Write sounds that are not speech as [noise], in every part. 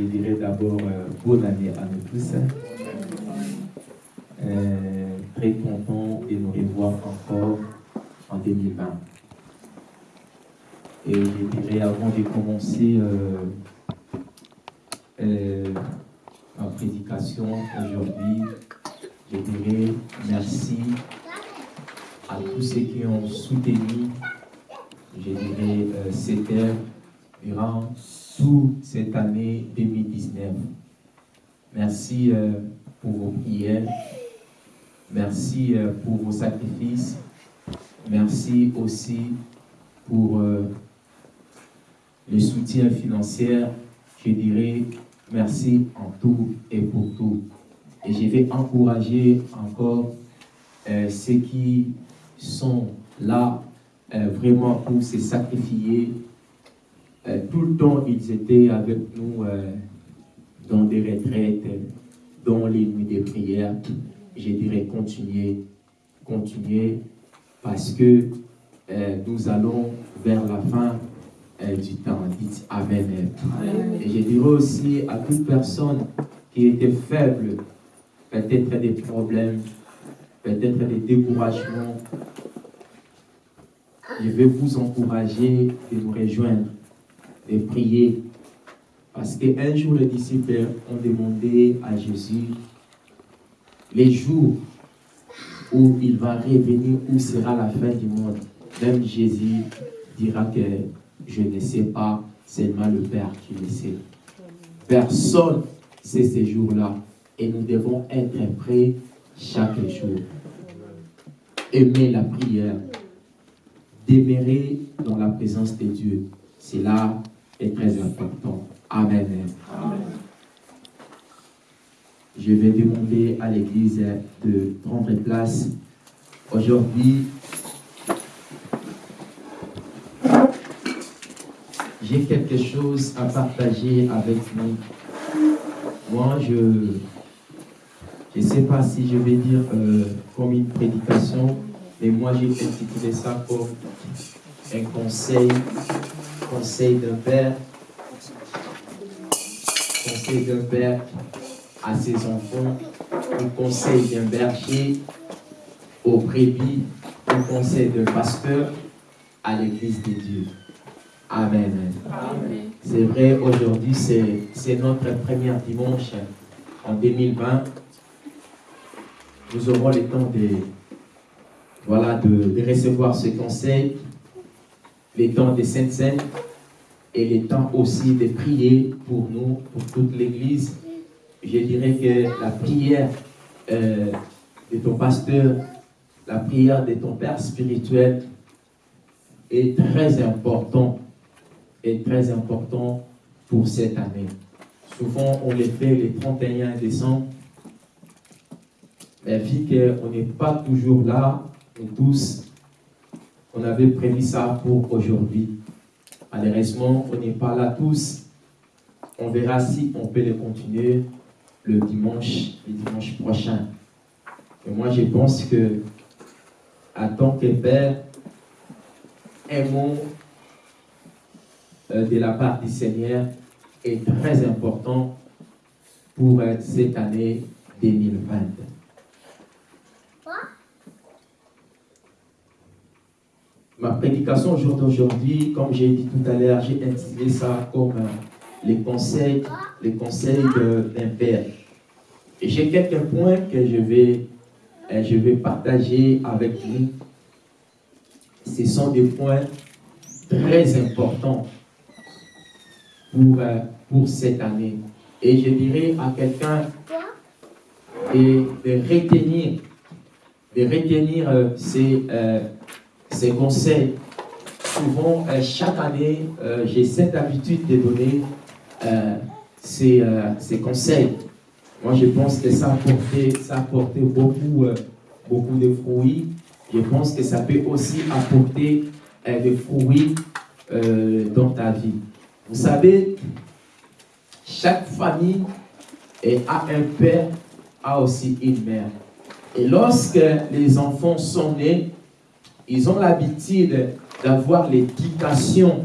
Je dirais d'abord bonne année à nous tous. Très content de nous revoir encore en 2020. Et je dirais avant de commencer euh, euh, ma prédication aujourd'hui, je dirais merci à tous ceux qui ont soutenu, je dirais, euh, cette œuvre durant cette année 2019. Merci euh, pour vos prières. Merci euh, pour vos sacrifices. Merci aussi pour euh, le soutien financier. Je dirais merci en tout et pour tout. Et je vais encourager encore ceux qui sont là vraiment pour se sacrifier. Euh, tout le temps, ils étaient avec nous euh, dans des retraites, dans les nuits de prière. Je dirais continuer, continuer, parce que euh, nous allons vers la fin du temps. Dites Amen. Et je dirais aussi à toute personne qui était faible, peut-être des problèmes, peut-être des découragements, je vais vous encourager de nous rejoindre, de prier. Parce qu'un jour, les disciples ont demandé à Jésus les jours où il va revenir, où sera la fin du monde. Même Jésus dira que je ne sais pas, seulement le Père qui le sait. Personne sait ces jours-là. Et nous devons être prêts chaque jour. Aimer la prière. Demeurer dans la présence de Dieu. Cela est très important. Amen. Je vais demander à l'Église de prendre place. Aujourd'hui, j'ai quelque chose à partager avec vous. Moi, je ne sais pas si je vais dire euh, comme une prédication, mais moi j'ai intitulé ça comme un conseil, conseil d'un père, conseil d'un père à ses enfants, un conseil d'un berger aux brebis, un conseil d'un pasteur à l'église de Dieu. Amen. C'est vrai, aujourd'hui, c'est c'est notre premier dimanche en 2020. Nous aurons le temps de, voilà, de, de recevoir ce conseil, les temps de Sainte Seine et les temps aussi de prier pour nous, pour toute l'Église. Je dirais que la prière euh, de ton pasteur, la prière de ton Père spirituel est très important est très important pour cette année. Souvent, on les fait le 31 décembre, mais vu qu'on n'est pas toujours là, nous tous, on avait prévu ça pour aujourd'hui. Malheureusement, on n'est pas là tous. On verra si on peut le continuer le dimanche, le dimanche prochain. Et moi, je pense que, tant que père, aimons euh, de la part du Seigneur est très important pour euh, cette année 2020. Ma prédication au jour d'aujourd'hui, comme j'ai dit tout à l'heure, j'ai intitulé ça comme euh, les conseils, les conseils d'un père. Et j'ai quelques points que je vais, euh, je vais partager avec vous. Ce sont des points très importants pour, euh, pour cette année. Et je dirais à quelqu'un de, retenir, de retenir ces, ces conseils. Souvent, euh, chaque année, euh, j'ai cette habitude de donner euh, ces, ces conseils. Moi, je pense que ça a apporté, ça a beaucoup, beaucoup de fruits. Je pense que ça peut aussi apporter des fruits dans ta vie. Vous savez, chaque famille a un père, a aussi une mère. Et lorsque les enfants sont nés, ils ont l'habitude d'avoir l'éducation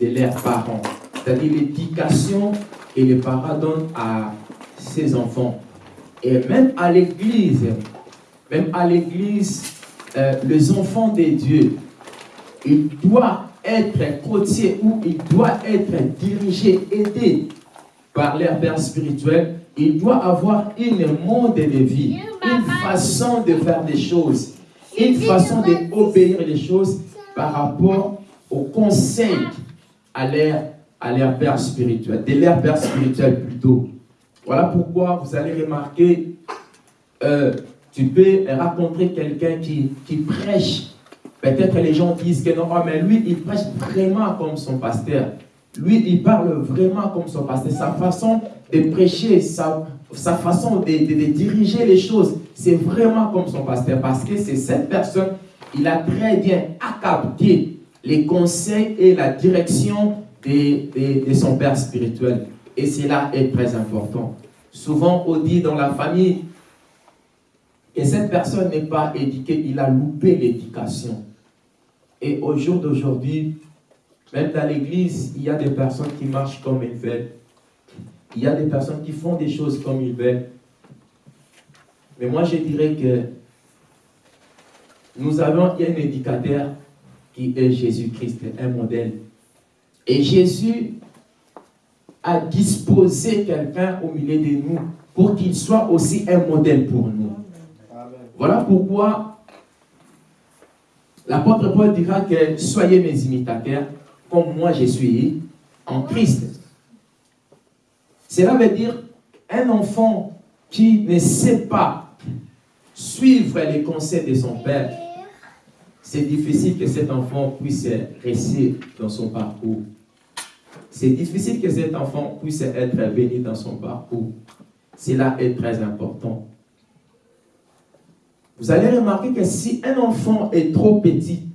de leurs parents. C'est-à-dire l'éducation que les parents donnent à ses enfants. Et même à l'église, même à l'église, euh, les enfants de Dieu, ils doivent être côtiers ou ils doivent être dirigés, aidés par leur père spirituel. Il doit avoir une monde de vie, une façon de faire des choses, une façon d'obéir les choses par rapport au conseil à leur, à leur père spirituel, de leur père spirituel plutôt. Voilà pourquoi vous allez remarquer, euh, tu peux rencontrer quelqu'un qui, qui prêche. Peut-être les gens disent que non, oh, mais lui, il prêche vraiment comme son pasteur. Lui, il parle vraiment comme son pasteur. Sa façon de prêcher, sa, sa façon de, de, diriger les choses, c'est vraiment comme son pasteur. Parce que c'est cette personne, il a très bien capté les conseils et la direction de, de son père spirituel. Et cela est très important. Souvent, on dit dans la famille que cette personne n'est pas éduquée, il a loupé l'éducation. Et au jour d'aujourd'hui, même dans l'église, il y a des personnes qui marchent comme ils veulent. Il y a des personnes qui font des choses comme ils veulent. Mais moi, je dirais que nous avons un éducateur qui est Jésus-Christ, un modèle. Et Jésus à disposer quelqu'un au milieu de nous pour qu'il soit aussi un modèle pour nous. Voilà pourquoi l'apôtre Paul dira que soyez mes imitateurs comme moi je suis en Christ. Cela veut dire un enfant qui ne sait pas suivre les conseils de son père, c'est difficile que cet enfant puisse rester dans son parcours c'est difficile que cet enfant puisse être béni dans son parcours. Cela est très important. Vous allez remarquer que si un enfant est trop petit,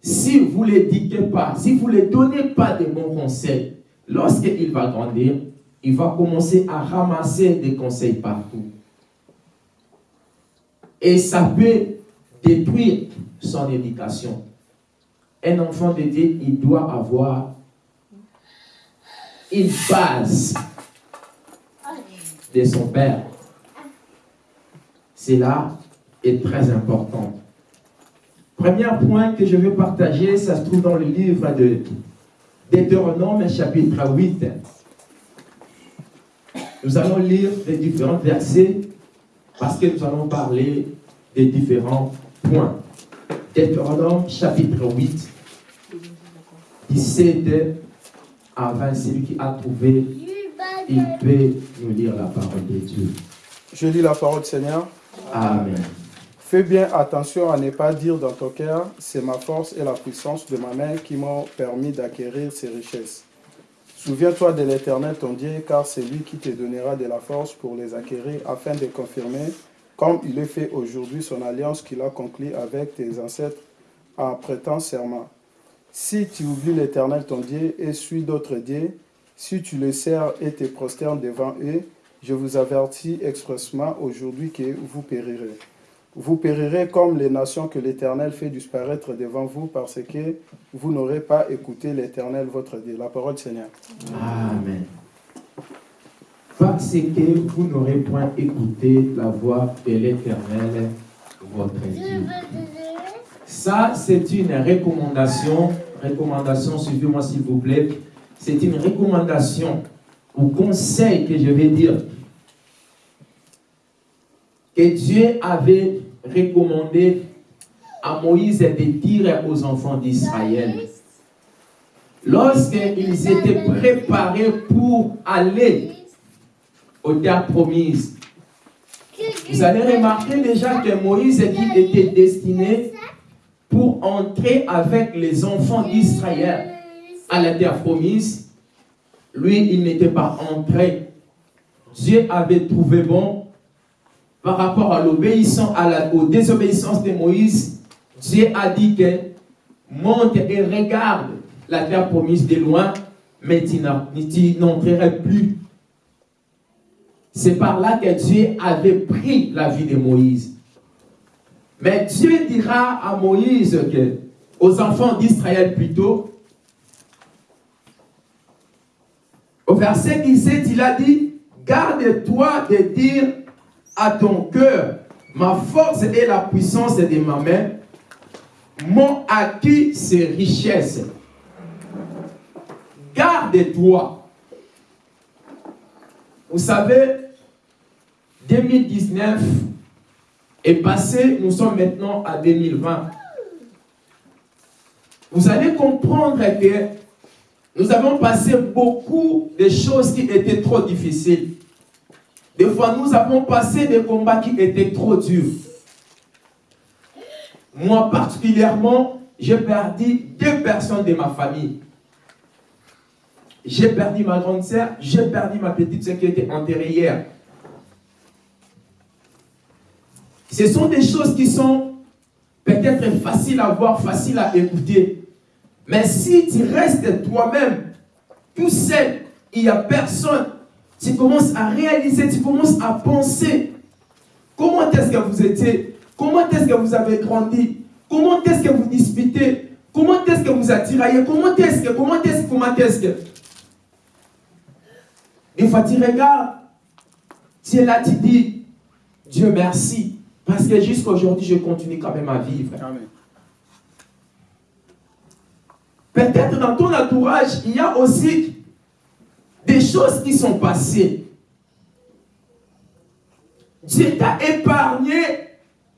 si vous ne l'éduquez pas, si vous ne lui donnez pas de bons conseils, lorsqu'il va grandir, il va commencer à ramasser des conseils partout. Et ça peut détruire son éducation. Un enfant de Dieu, il doit avoir une base de son père. Cela est très important. Premier point que je veux partager, ça se trouve dans le livre de Deutéronome, chapitre 8. Nous allons lire les différents versets parce que nous allons parler des différents points. Deutéronome, chapitre 8, 17 avant celui qui a trouvé, il peut nous lire la parole de Dieu. Je lis la parole du Seigneur. Amen. Fais bien attention à ne pas dire dans ton cœur, c'est ma force et la puissance de ma main qui m'ont permis d'acquérir ces richesses. Souviens-toi de l'Éternel ton Dieu, car c'est lui qui te donnera de la force pour les acquérir, afin de confirmer, comme il est fait aujourd'hui, son alliance qu'il a conclue avec tes ancêtres en prêtant serment. Si tu oublies l'Éternel ton Dieu et suis d'autres dieux, si tu le sers et te prosternes devant eux, je vous avertis expressement aujourd'hui que vous périrez. Vous périrez comme les nations que l'Éternel fait disparaître devant vous parce que vous n'aurez pas écouté l'Éternel votre Dieu. La parole du Seigneur. Amen. Parce que vous n'aurez point écouté la voix de l'Éternel votre Dieu. Ça, c'est une recommandation. Recommandation, suivez-moi s'il vous plaît. C'est une recommandation ou conseil que je vais dire que Dieu avait recommandé à Moïse de dire aux enfants d'Israël. Lorsqu'ils étaient préparés pour aller aux terres promises, vous allez remarquer déjà que Moïse était destiné pour entrer avec les enfants d'Israël à la terre promise. Lui, il n'était pas entré. Dieu avait trouvé bon par rapport à l'obéissance, à la, aux désobéissances de Moïse. Dieu a dit que monte et regarde la terre promise de loin, mais tu n'entrerais plus. C'est par là que Dieu avait pris la vie de Moïse. Mais Dieu dira à Moïse que, aux enfants d'Israël plutôt, Au verset 17, il a dit, garde-toi de dire à ton cœur, ma force et la puissance de ma main m'ont acquis ces richesses. Garde-toi. Vous savez, 2019 est passé, nous sommes maintenant à 2020. Vous allez comprendre que nous avons passé beaucoup de choses qui étaient trop difficiles. Des fois, nous avons passé des combats qui étaient trop durs. Moi particulièrement, j'ai perdu deux personnes de ma famille. J'ai perdu ma grande sœur, j'ai perdu ma petite sœur qui était enterrée hier. Ce sont des choses qui sont peut-être faciles à voir, faciles à écouter. Mais si tu restes toi-même, tout seul, il n'y a personne, tu commences à réaliser, tu commences à penser. Comment est-ce que vous étiez, comment est-ce que vous avez grandi, comment est-ce que vous disputez, comment est-ce que vous attiraillez, comment est-ce que, comment est-ce que, comment est-ce que? Une fois tu regardes, tu es là, tu dis, Dieu merci, parce que jusqu'à aujourd'hui, je continue quand même à vivre. Peut-être dans ton entourage, il y a aussi choses qui sont passées. Dieu t'a épargné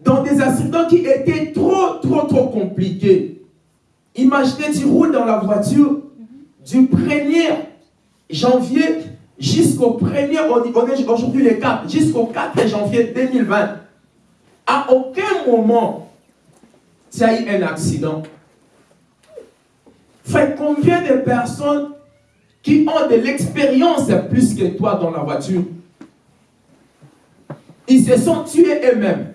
dans des accidents qui étaient trop, trop, trop compliqués. Imaginez, tu roules dans la voiture du 1er janvier jusqu'au 1er, on est aujourd'hui le 4, jusqu'au 4 janvier 2020. À aucun moment, tu as eu un accident. Fait combien de personnes qui ont de l'expérience plus que toi dans la voiture, ils se sont tués eux-mêmes.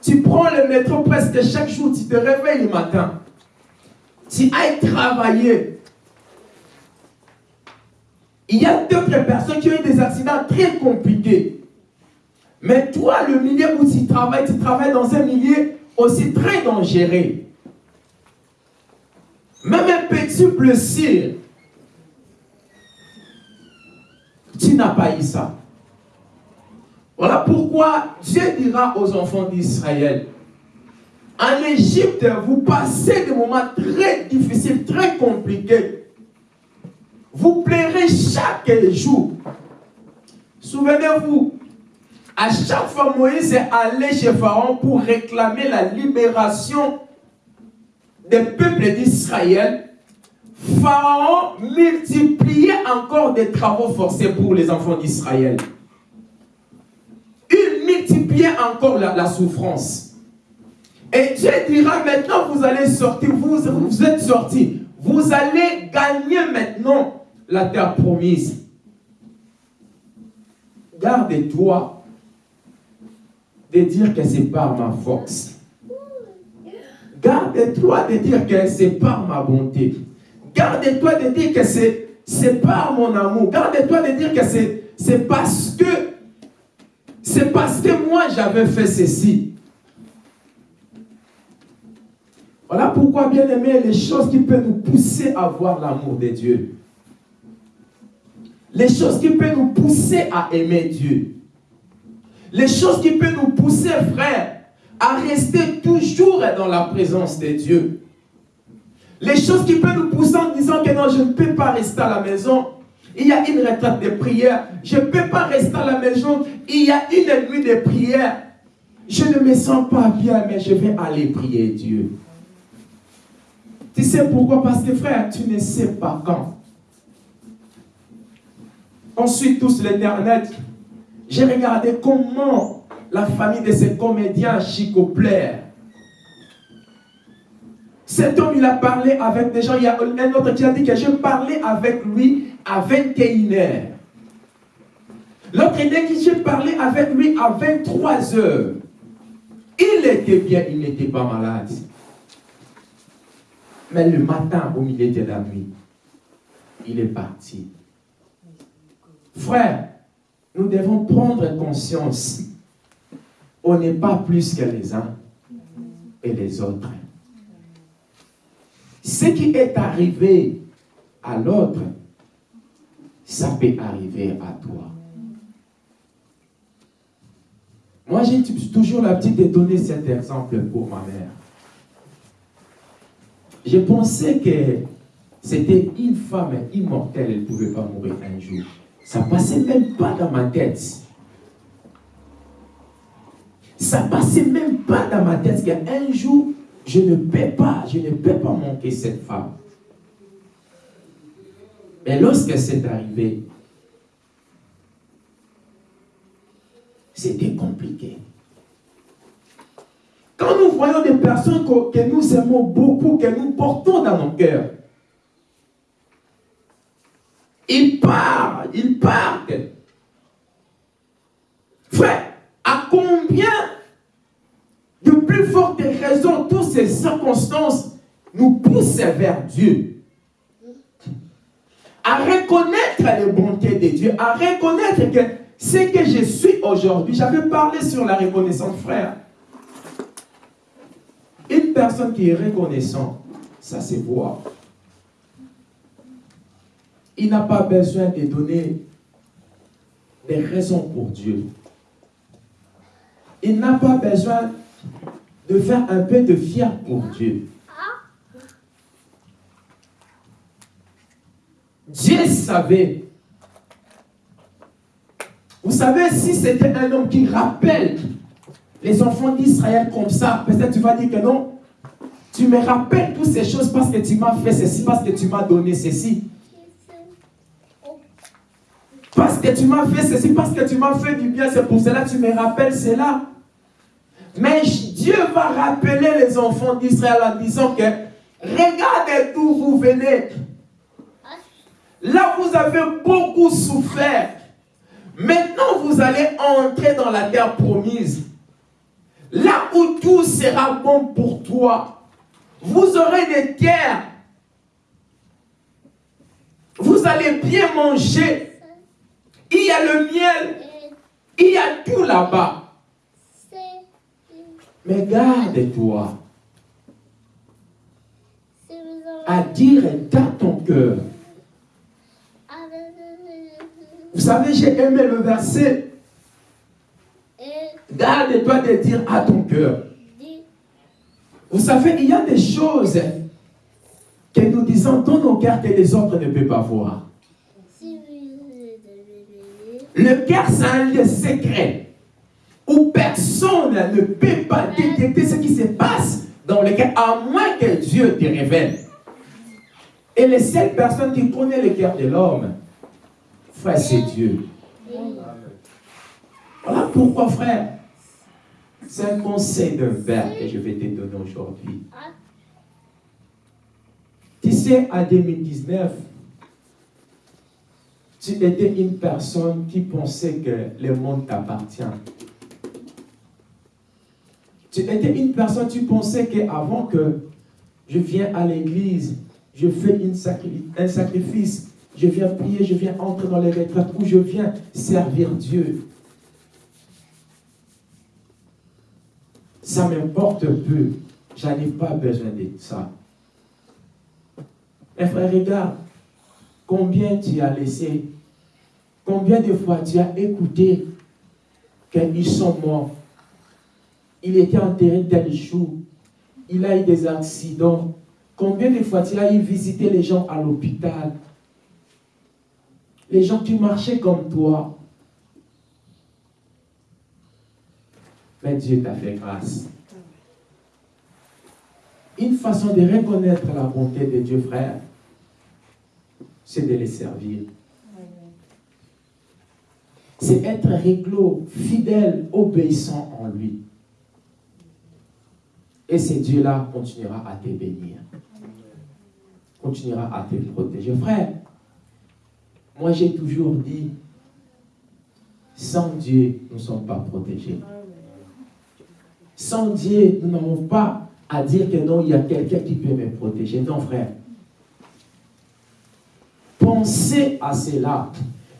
Tu prends le métro presque chaque jour, tu te réveilles le matin. Tu ailles travailler. Il y a d'autres personnes qui ont eu des accidents très compliqués. Mais toi, le milieu où tu travailles, tu travailles dans un milieu aussi très dangereux. Même un petit blessure, tu n'as pas eu ça. Voilà pourquoi Dieu dira aux enfants d'Israël, en Égypte, vous passez des moments très difficiles, très compliqués. Vous plairez chaque jour. Souvenez-vous, à chaque fois, Moïse est allé chez Pharaon pour réclamer la libération des peuples d'Israël. Pharaon multipliait encore des travaux forcés pour les enfants d'Israël. Il multipliait encore la, souffrance. Et Dieu dira maintenant, vous allez sortir, vous, vous êtes sortis. Vous allez gagner maintenant la terre promise. Garde-toi de dire que c'est par ma force. Garde-toi de dire que c'est par ma bonté. Garde-toi de dire que c'est par mon amour. Garde-toi de dire que c'est parce que c'est parce que moi j'avais fait ceci. Voilà pourquoi, bien aimé, les choses qui peuvent nous pousser à voir l'amour de Dieu. Les choses qui peuvent nous pousser à aimer Dieu. Les choses qui peuvent nous pousser, frère, à rester toujours dans la présence de Dieu. Les choses qui peuvent nous pousser en disant que non, je ne peux pas rester à la maison. Il y a une retraite de prière. Je ne peux pas rester à la maison. Il y a une nuit de prière. Je ne me sens pas bien, mais je vais aller prier Dieu. Tu sais pourquoi? Parce que frère, tu ne sais pas quand. Ensuite, tous l'éternel j'ai regardé comment la famille de ce comédien Chico plaire. Cet homme, il a parlé avec des gens. Il y a un autre qui a dit que je parlais avec lui à 21h. L'autre dit que j'ai parlé avec lui à 23 heures. Il était bien, il n'était pas malade. Mais le matin, au milieu de la nuit, il est parti. Frère, nous devons prendre conscience. On n'est pas plus que les uns et les autres. Ce qui est arrivé à l'autre ça peut arriver à toi. Moi, j'ai toujours l'habitude de donner cet exemple pour ma mère. J'ai pensé que c'était une femme immortelle, elle ne pouvait pas mourir un jour. Ça passait même pas dans ma tête. Ça passait même pas dans ma tête qu'un jour, je ne peux pas, je ne peux pas manquer cette femme. Mais lorsque c'est arrivé, c'était compliqué. Quand nous voyons des personnes que, nous aimons beaucoup, que nous portons dans nos cœurs, ils partent, ils partent. Frère, à combien de plus fortes raisons toutes ces circonstances nous poussent vers Dieu À reconnaître les bontés de Dieu, à reconnaître que ce que je suis aujourd'hui, j'avais parlé sur la reconnaissance, frère. Une personne qui est reconnaissante, ça se voit. Il n'a pas besoin de donner des raisons pour Dieu. Il n'a pas besoin de faire un peu de fier pour Dieu. Dieu savait. Vous savez, si c'était un homme qui rappelle les enfants d'Israël comme ça, peut-être tu vas dire que non, tu me rappelles toutes ces choses parce que tu m'as fait ceci, parce que tu m'as donné ceci. Parce que tu m'as fait ceci, parce que tu m'as fait du bien, c'est pour cela que tu me rappelles cela. Mais Dieu va rappeler les enfants d'Israël en disant que regardez d'où vous venez. Là, vous avez beaucoup souffert. Maintenant, vous allez entrer dans la terre promise. Là où tout sera bon pour toi. Vous aurez des terres. Vous allez bien manger. Il y a le miel. Il y a tout là-bas. Mais garde-toi à dire dans ton cœur. Vous savez, j'ai aimé le verset. Garde-toi de dire à ton cœur. Vous savez, il y a des choses que nous disons dans nos cœurs que les autres ne peuvent pas voir. Le cœur, c'est un lieu secret où personne ne peut pas détecter ce qui se passe dans le cœur, à moins que Dieu te révèle. Et les seules personnes qui connaissent le cœur de l'homme, frère, c'est Dieu. Voilà pourquoi, frère, c'est un conseil d'un père que je vais te donner aujourd'hui. Tu sais, en 2019, tu étais une personne qui pensait que le monde t'appartient. Tu étais une personne, tu pensais qu'avant que je viens à l'église, je fais une un sacrifice, je viens prier, je viens entrer dans les retraites, où je viens servir Dieu. Ça m'importe peu. Je n'ai pas besoin de ça. Mais frère, regarde, combien tu as laissé, combien de fois tu as écouté qu'ils sont morts? Il était enterré tel jour. Il a eu des accidents. Combien de fois tu as eu visiter les gens à l'hôpital? Les gens qui marchaient comme toi. Mais Dieu t'a fait grâce. Une façon de reconnaître la bonté de Dieu, frère, c'est de les servir. C'est être réglo, fidèle, obéissant en lui. Et ce Dieu-là continuera à te bénir. Continuera à te protéger. Frère, moi j'ai toujours dit, sans Dieu, nous ne sommes pas protégés. Sans Dieu, nous n'avons pas à dire que non, il y a quelqu'un qui peut me protéger. Non, frère. Pensez à cela.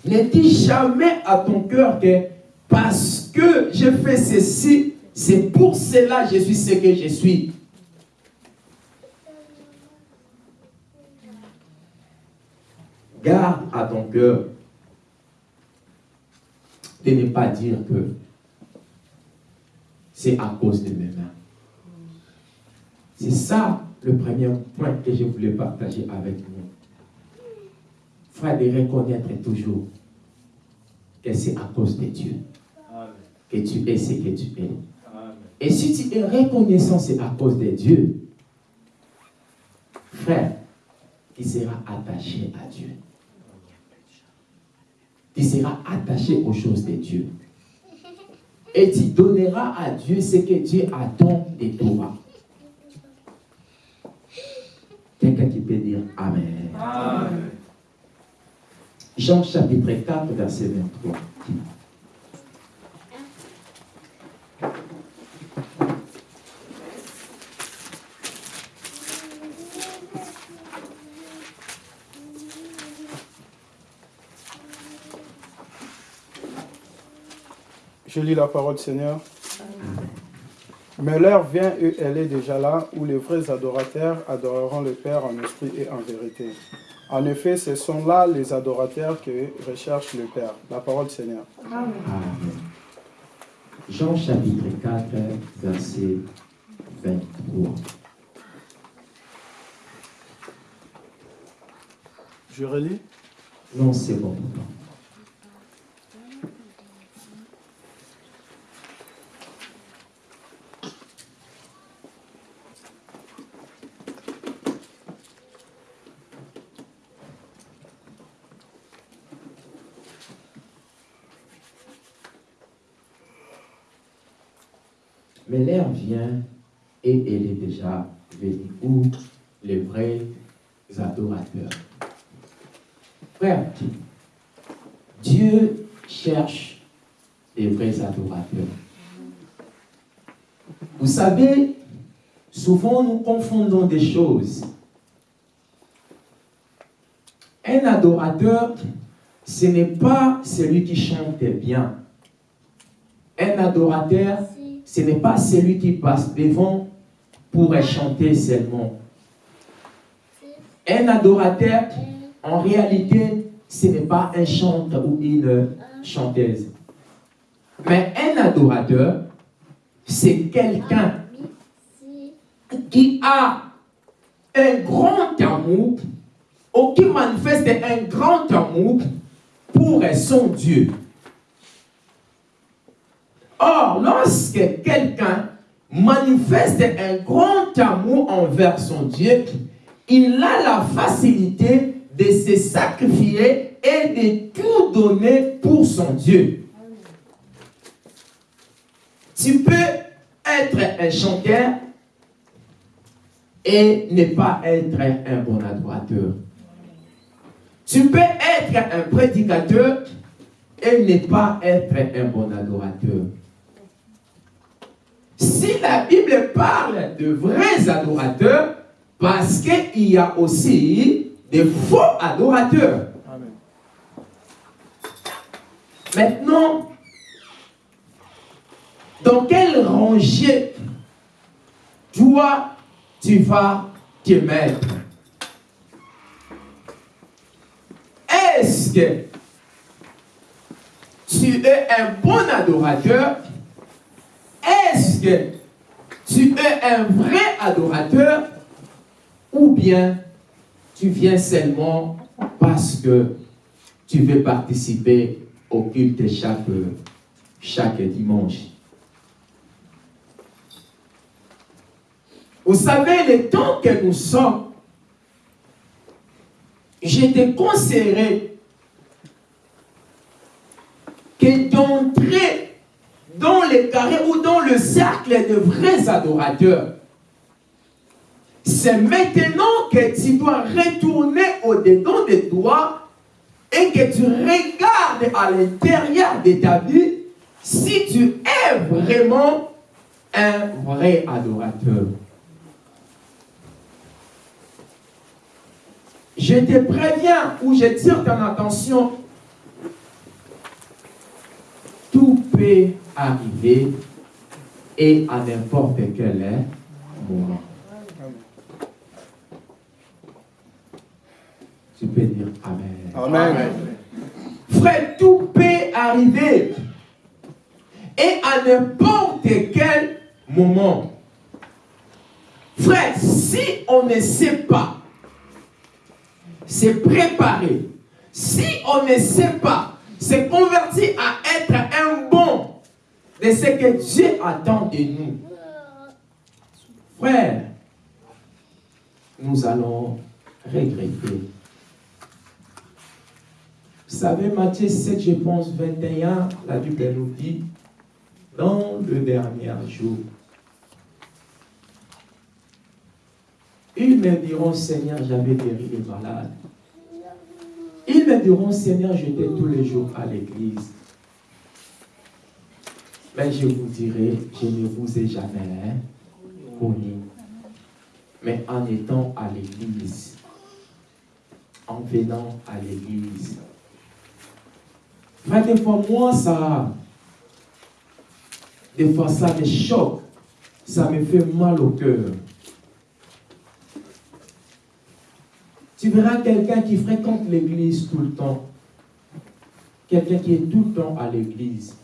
Ne dis jamais à ton cœur que parce que j'ai fait ceci, c'est pour cela que je suis ce que je suis. Garde à ton cœur de ne pas dire que c'est à cause de mes mains. C'est ça le premier point que je voulais partager avec vous. Frère, de reconnaître toujours que c'est à cause de Dieu que tu es ce que tu es. Et si tu es reconnaissant, c'est à cause de Dieu. Frère, tu seras attaché à Dieu. Tu seras attaché aux choses de Dieu. Et tu donneras à Dieu ce que Dieu attend de toi. Quelqu'un qui peut dire Amen. Amen. Jean chapitre 4, verset 23. Je lis la parole Seigneur. Mais l'heure vient et elle est déjà là où les vrais adorateurs adoreront le Père en esprit et en vérité. En effet, ce sont là les adorateurs qui recherchent le Père. La parole Seigneur. Amen. Jean chapitre 4, verset 23. Je relis Non, c'est bon. Mais l'heure vient et elle est où les vrais adorateurs. Frère, Dieu cherche les vrais adorateurs. Vous savez, souvent nous confondons des choses. Un adorateur, ce n'est pas celui qui chante bien. Un adorateur, ce n'est pas celui qui passe devant pour chanter seulement. Un adorateur, en réalité, ce n'est pas un chanteur ou une chanteuse. Mais un adorateur, c'est quelqu'un qui a un grand amour ou qui manifeste un grand amour pour son Dieu. Or, lorsque quelqu'un manifeste un grand amour envers son Dieu, il a la facilité de se sacrifier et de tout donner pour son Dieu. Tu peux être un chanteur et ne pas être un bon adorateur. Tu peux être un prédicateur et ne pas être un bon adorateur. Si la Bible parle de vrais adorateurs, parce qu'il y a aussi des faux adorateurs. Maintenant, dans quel rangée toi tu vas te mettre? Est-ce que tu es un bon adorateur? Est-ce que tu es un vrai adorateur ou bien tu viens seulement parce que tu veux participer au culte chaque, dimanche? Vous savez, le temps que nous sommes, je te que d'entrer dans les carrés ou dans le cercle de vrais adorateurs. C'est maintenant que tu dois retourner au-dedans de toi et que tu regardes à l'intérieur de ta vie si tu es vraiment un vrai adorateur. Je te préviens ou je tire ton attention tout peut arriver et à n'importe quel moment. Tu peux dire Amen. Amen. Frère, tout peut arriver et à n'importe quel moment. Frère, si on ne sait pas se préparer, si on ne sait pas se convertir à être un bon de ce que Dieu attend de nous, frère, nous allons regretter. Vous savez, Matthieu 7, je pense, 21, la Bible nous dit, dans le dernier jour, ils me diront, Seigneur, j'avais guéri les malades. Ils me diront, Seigneur, j'étais tous les jours à l'église. Mais je vous dirai, je ne vous ai jamais connu. Mais en étant à l'église, en venant à l'église, des fois, moi, ça, des fois, ça me choque, ça me fait mal au cœur. Tu verras quelqu'un qui fréquente l'église tout le temps, quelqu'un qui est tout le temps à l'église,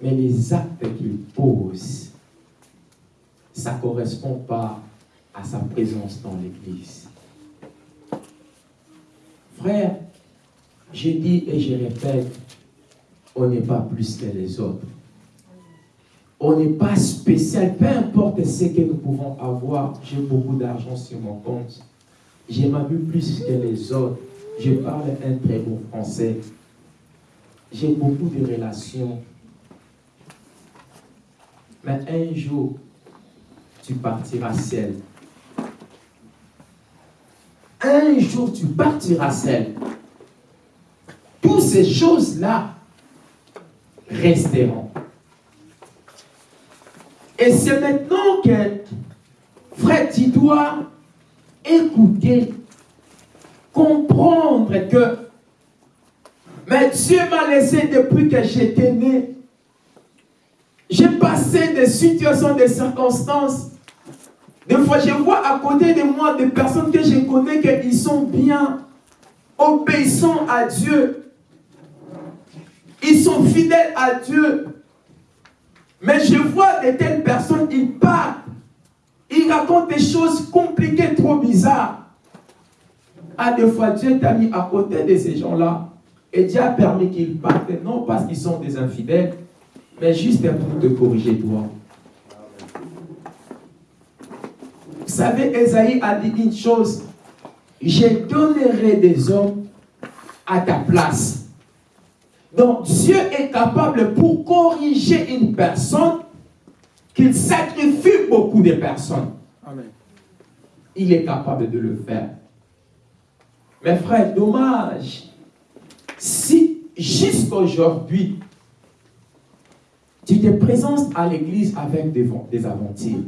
mais les actes qu'il pose, ça ne correspond pas à sa présence dans l'église. Frère, je dis et je répète, on n'est pas plus que les autres. On n'est pas spécial, peu importe ce que nous pouvons avoir. J'ai beaucoup d'argent sur mon compte. J'ai ma vue plus que les autres. Je parle un très bon français. J'ai beaucoup de relations. Mais un jour, tu partiras seul. Un jour, tu partiras seul. Toutes ces choses-là resteront. Et c'est maintenant que, frère, tu dois écouter, comprendre que mais Dieu m'a laissé depuis que j'étais né. J'ai passé des situations, des circonstances. Des fois, je vois à côté de moi des personnes que je connais qui sont bien, obéissants à Dieu. Ils sont fidèles à Dieu. Mais je vois de telles personnes, ils partent. Ils racontent des choses compliquées, trop bizarres. À des fois, Dieu t'a mis à côté de ces gens-là. Et Dieu a permis qu'ils partent, non parce qu'ils sont des infidèles, mais juste pour te corriger toi. Vous savez, Esaïe a dit une chose. Je donnerai des hommes à ta place. Donc Dieu est capable pour corriger une personne qu'il sacrifie beaucoup de personnes. Il est capable de le faire. Mais frère, dommage. Si jusqu'aujourd'hui, tu te présentes à l'église avec des, aventures,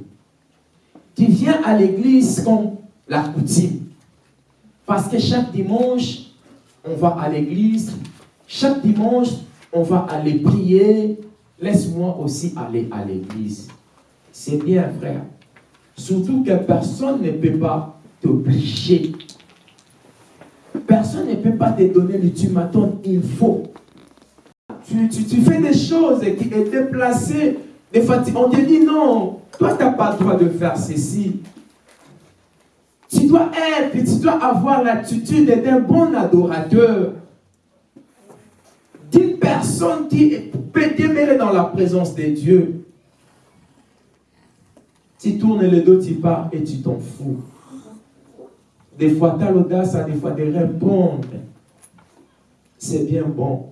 tu viens à l'église comme la coutume. Parce que chaque dimanche, on va à l'église, chaque dimanche, on va aller prier. Laisse-moi aussi aller à l'église. C'est bien, frère. Surtout que personne ne peut pas t'obliger. Personne ne peut pas te donner l'ultimatum. Il faut. Tu, fais des choses qui sont déplacées. Des fois, on te dit non, toi, tu n'as pas le droit de faire ceci. Tu dois être, tu dois avoir l'attitude d'être un bon adorateur d'une personne qui peut demeurer dans la présence de Dieu. Tu tournes le dos, tu pars et tu t'en fous. Des fois, tu as l'audace, des fois, de répondre. C'est bien bon.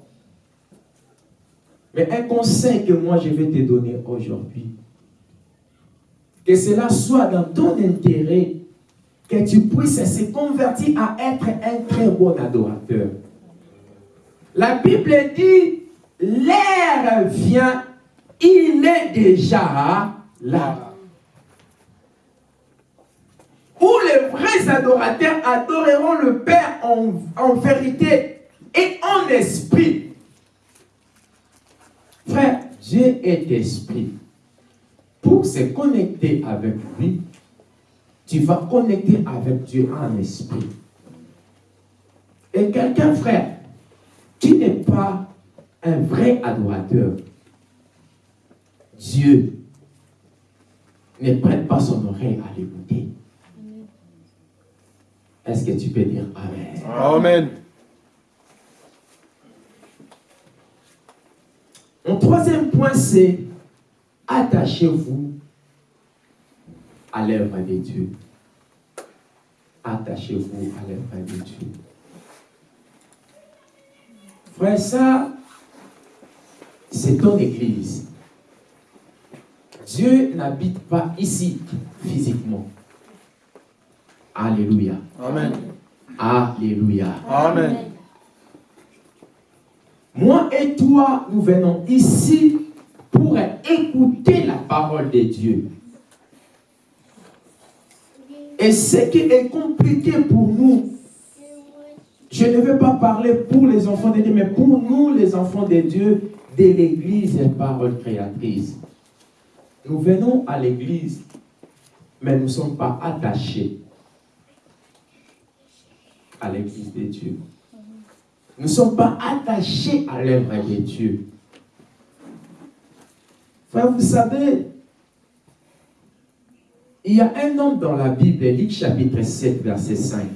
Mais un conseil que moi, je vais te donner aujourd'hui, que cela soit dans ton intérêt, que tu puisses se convertir à être un très bon adorateur. La Bible dit, l'air vient, il est déjà là. Où les vrais adorateurs adoreront le Père en, en vérité et en esprit. Frère, Dieu est esprit. Pour se connecter avec lui, tu vas connecter avec Dieu en esprit. Et quelqu'un, frère, tu n'es pas un vrai adorateur, Dieu ne prête pas son oreille à l'écouter. Est-ce que tu peux dire Amen? Amen. Mon troisième point, c'est attachez-vous à l'œuvre de Dieu. Attachez-vous à l'œuvre de Dieu. Frère, ça, c'est ton église. Dieu n'habite pas ici physiquement. Alléluia. Amen. Alléluia. Amen. Moi et toi, nous venons ici pour écouter la parole de Dieu. Et ce qui est compliqué pour nous, je ne veux pas parler pour les enfants de Dieu, mais pour nous, les enfants de Dieu, de l'Église et parole créatrice. Nous venons à l'Église, mais nous ne sommes pas attachés à l'Église de Dieu. Ne sommes pas attachés à l'œuvre de Dieu. Frère, vous savez, il y a un homme dans la Bible, Luc chapitre 7, verset 5.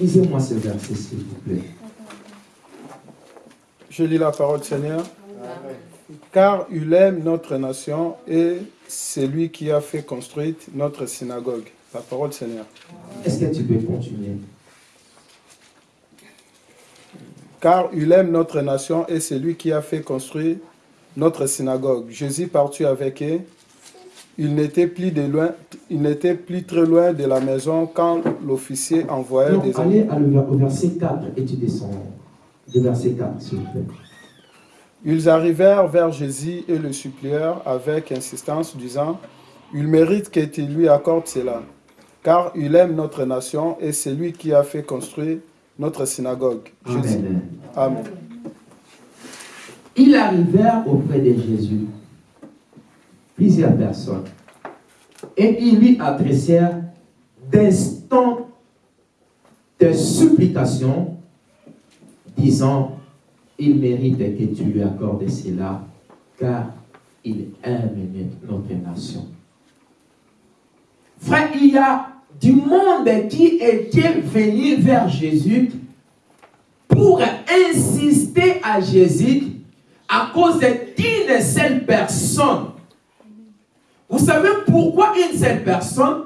Lisez-moi ce verset, s'il vous plaît. Je lis la parole du Seigneur. Car il aime notre nation et c'est lui qui a fait construire notre synagogue. La parole du Seigneur. Est-ce que tu peux continuer? Car il aime notre nation et c'est lui qui a fait construire notre synagogue. Jésus partit avec eux. Il n'était plus, de loin, il n'était plus très loin de la maison quand l'officier envoyait Non, des allez à le- au verset 4 et tu descends. De verset 4, s'il vous plaît. Ils arrivèrent vers Jésus et le supplièrent avec insistance, disant Il mérite que tu lui accordes cela, car il aime notre nation et c'est lui qui a fait construire notre synagogue. Jésus. Amen. Amen. Ils arrivèrent auprès de Jésus, plusieurs personnes, et ils lui adressèrent d'instantes de supplications, disant, il mérite que tu lui accordes cela, car il aime notre nation. Frère, il y a du monde qui était venu vers Jésus pour insister à Jésus à cause d'une seule personne. Vous savez pourquoi une seule personne?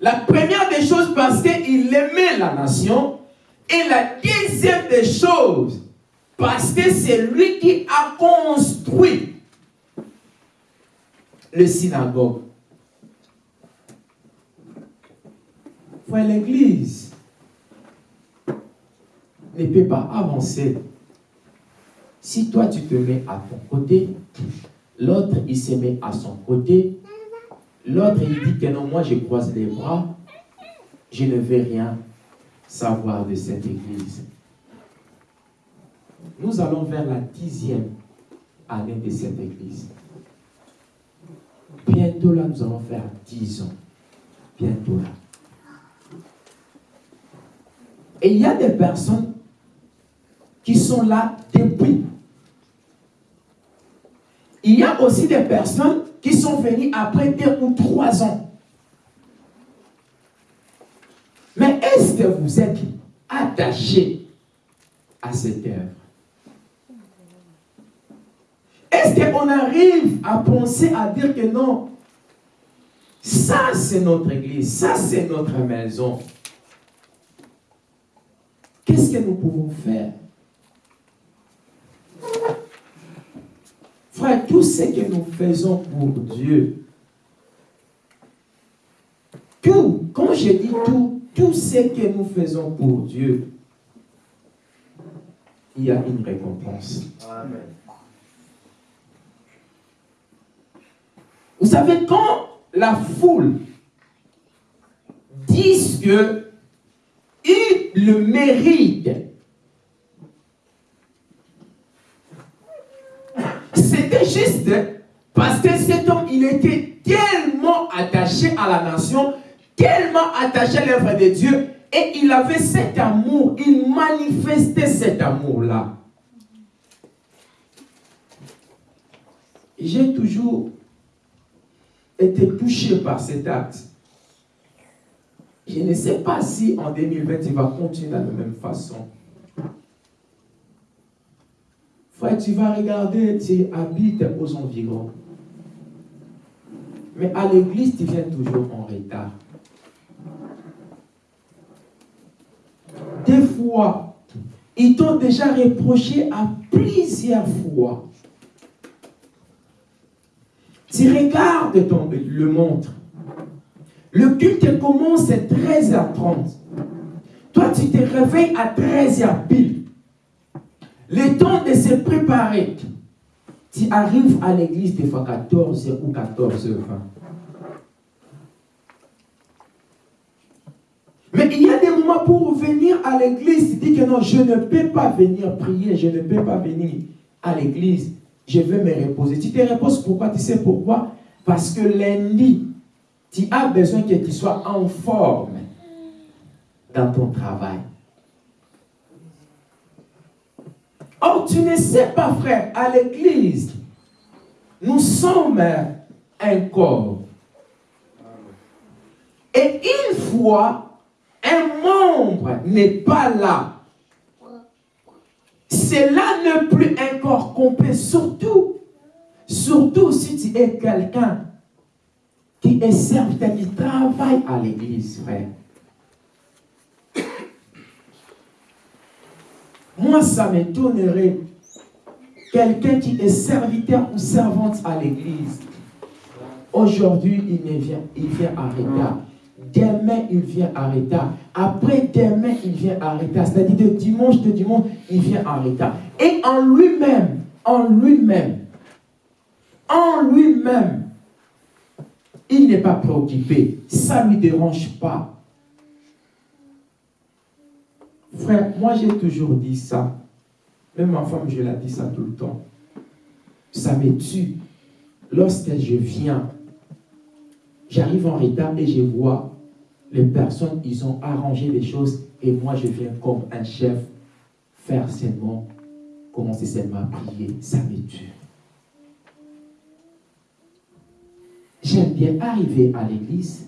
La première des choses, parce qu'il aimait la nation. Et la deuxième des choses, parce que c'est lui qui a construit le synagogue. Frère, l'église ne peut pas avancer si toi tu te mets à ton côté, l'autre il se met à son côté, l'autre il dit que non, moi je croise les bras, je ne veux rien savoir de cette église. Nous allons vers la dixième année de cette église. Bientôt là, nous allons faire dix ans. Bientôt là. Et il y a des personnes qui sont là depuis. Il y a aussi des personnes qui sont venues après deux ou trois ans. Mais est-ce que vous êtes attaché à cette œuvre? Est-ce qu'on arrive à penser, à dire que non, ça c'est notre église, ça c'est notre maison. Qu'est-ce que nous pouvons faire? Frère, tout ce que nous faisons pour Dieu, tout, quand je dis tout, tout ce que nous faisons pour Dieu, il y a une récompense. Vous savez, quand la foule dit que il le mérite, c'était juste parce que cet homme, il était tellement attaché à la nation, tellement attaché à l'œuvre de Dieu, Et il avait cet amour, il manifestait cet amour-là. J'ai toujours été touché par cet acte. Je ne sais pas si en 2020, il va continuer de la même façon. Frère, tu vas regarder, tu habites aux environs. Mais à l'église, tu viens toujours en retard. Des fois, ils t'ont déjà reproché à plusieurs fois. Tu regardes ton, le montre. Le culte commence à 13h30. Toi, tu te réveilles à 13h pile. Le temps de se préparer. Tu arrives à l'église des fois 14h ou 14h20. Mais il y a des moments pour venir à l'église, tu dis que non, je ne peux pas venir prier, je ne peux pas venir à l'église, je vais me reposer. Tu te reposes pourquoi? Tu sais pourquoi? Parce que lundi, tu as besoin que tu sois en forme dans ton travail. Or, tu ne sais pas, frère, à l'église, nous sommes un corps. Et une fois, un membre n'est pas là, cela n'est plus un corps complet, surtout, surtout si tu es quelqu'un qui est serviteur, qui travaille à l'église, frère. Moi, ça m'étonnerait. Quelqu'un qui est serviteur ou servante à l'église. Aujourd'hui, il, vient, il vient à retard. Demain, il vient à retard. Après demain, il vient à retard. C'est-à-dire de dimanche de dimanche, il vient à retard. Et en lui-même, en lui-même, en lui-même, il n'est pas préoccupé. Ça ne lui dérange pas. Frère, moi j'ai toujours dit ça. Même ma femme, je l'ai dit ça tout le temps. Ça me tue. Lorsque je viens, j'arrive en retard et je vois les personnes, ils ont arrangé les choses et moi je viens comme un chef faire seulement, commencer seulement à prier. Ça me tue. J'aime bien arriver à l'église,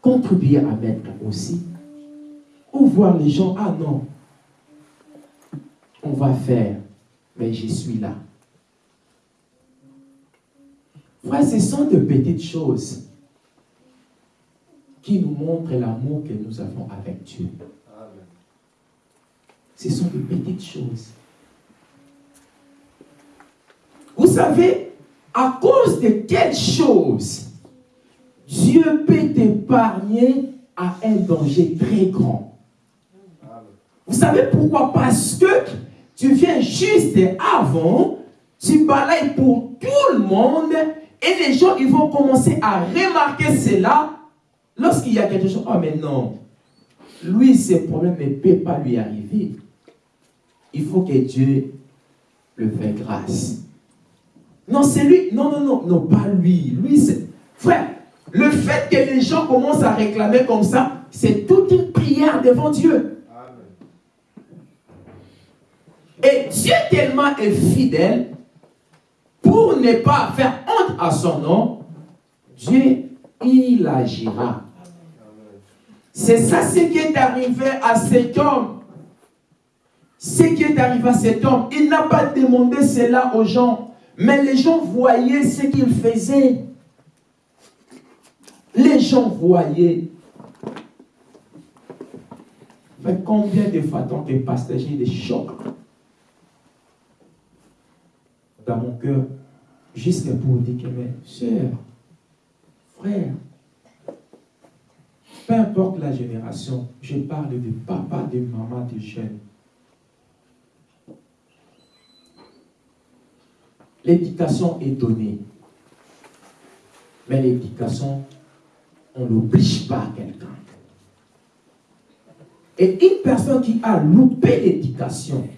contribuer à mettre aussi, ou voir les gens, ah non, on va faire, mais je suis là. Frère, ce sont de petites choses qui nous montrent l'amour que nous avons avec Dieu. Ce sont de petites choses. Vous savez, à cause de quelle chose Dieu peut t'épargner à un danger très grand. Vous savez pourquoi? Parce que tu viens juste avant, tu balayes pour tout le monde et les gens ils vont commencer à remarquer cela lorsqu'il y a quelque chose. Oh mais non, lui ses problèmes ne peuvent pas lui arriver. Il faut que Dieu le fasse grâce. Non, c'est lui. Non, non, non, non, pas lui. Lui, c'est... Frère, le fait que les gens commencent à réclamer comme ça, c'est toute une prière devant Dieu. Et Dieu tellement est fidèle, pour ne pas faire honte à son nom, Dieu, il agira. C'est ça ce qui est arrivé à cet homme. Ce qui est arrivé à cet homme, il n'a pas demandé cela aux gens, mais les gens voyaient ce qu'il faisait. Les gens voyaient. Mais combien de fois tant que partager des chocs dans mon cœur, jusqu'à pour dire que mes soeurs, frères, peu importe la génération, je parle de papa, de maman, de jeunes. L'éducation est donnée. Mais l'éducation, on n'oblige pas quelqu'un. Et une personne qui a loupé l'éducation,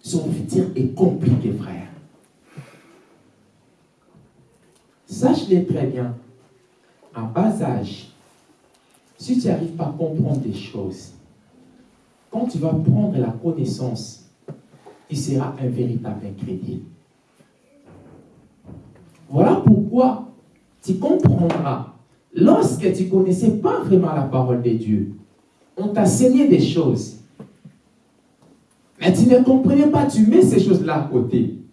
son futur est compliqué, frère. Sache-le très bien. À bas âge, si tu n'arrives pas à comprendre des choses, quand tu vas prendre la connaissance, tu seras un véritable incrédule. Voilà pourquoi tu comprendras. Lorsque tu ne connaissais pas vraiment la parole de Dieu, on t'a enseigné des choses. Mais tu ne comprenais pas, tu mets ces choses-là à côté.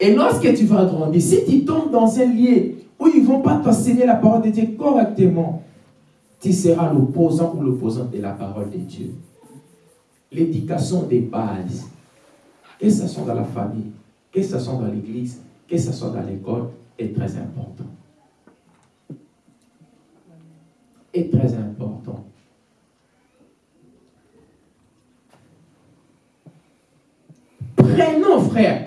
Et lorsque tu vas grandir, si tu tombes dans un lieu où ils ne vont pas t'enseigner la parole de Dieu correctement, tu seras l'opposant ou l'opposant de la parole de Dieu. L'éducation des bases, que ce soit dans la famille, que ce soit dans l'église, que ce soit dans l'école, est très important. Est très important. Prenons, frère,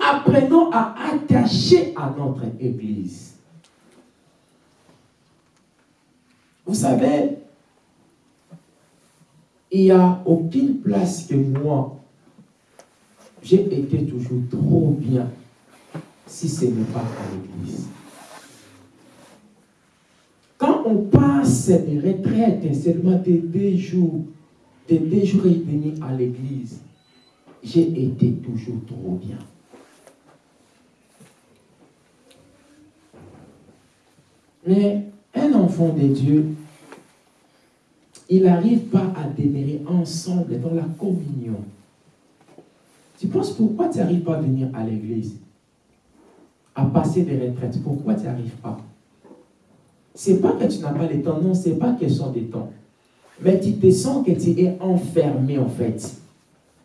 apprenons à attacher à notre Église. Vous savez, il n'y a aucune place que moi, j'ai été toujours trop bien si ce n'est pas à l'église. Quand on passe des retraites seulement de deux jours, de deux jours et demi à l'église, j'ai été toujours trop bien. Mais un enfant de Dieu, il n'arrive pas à demeurer ensemble dans la communion. Tu penses pourquoi tu n'arrives pas à venir à l'église? À passer des retraites. Pourquoi tu n'arrives pas? C'est pas que tu n'as pas le temps, non, c'est pas question de temps. Mais tu te sens que tu es enfermé en fait.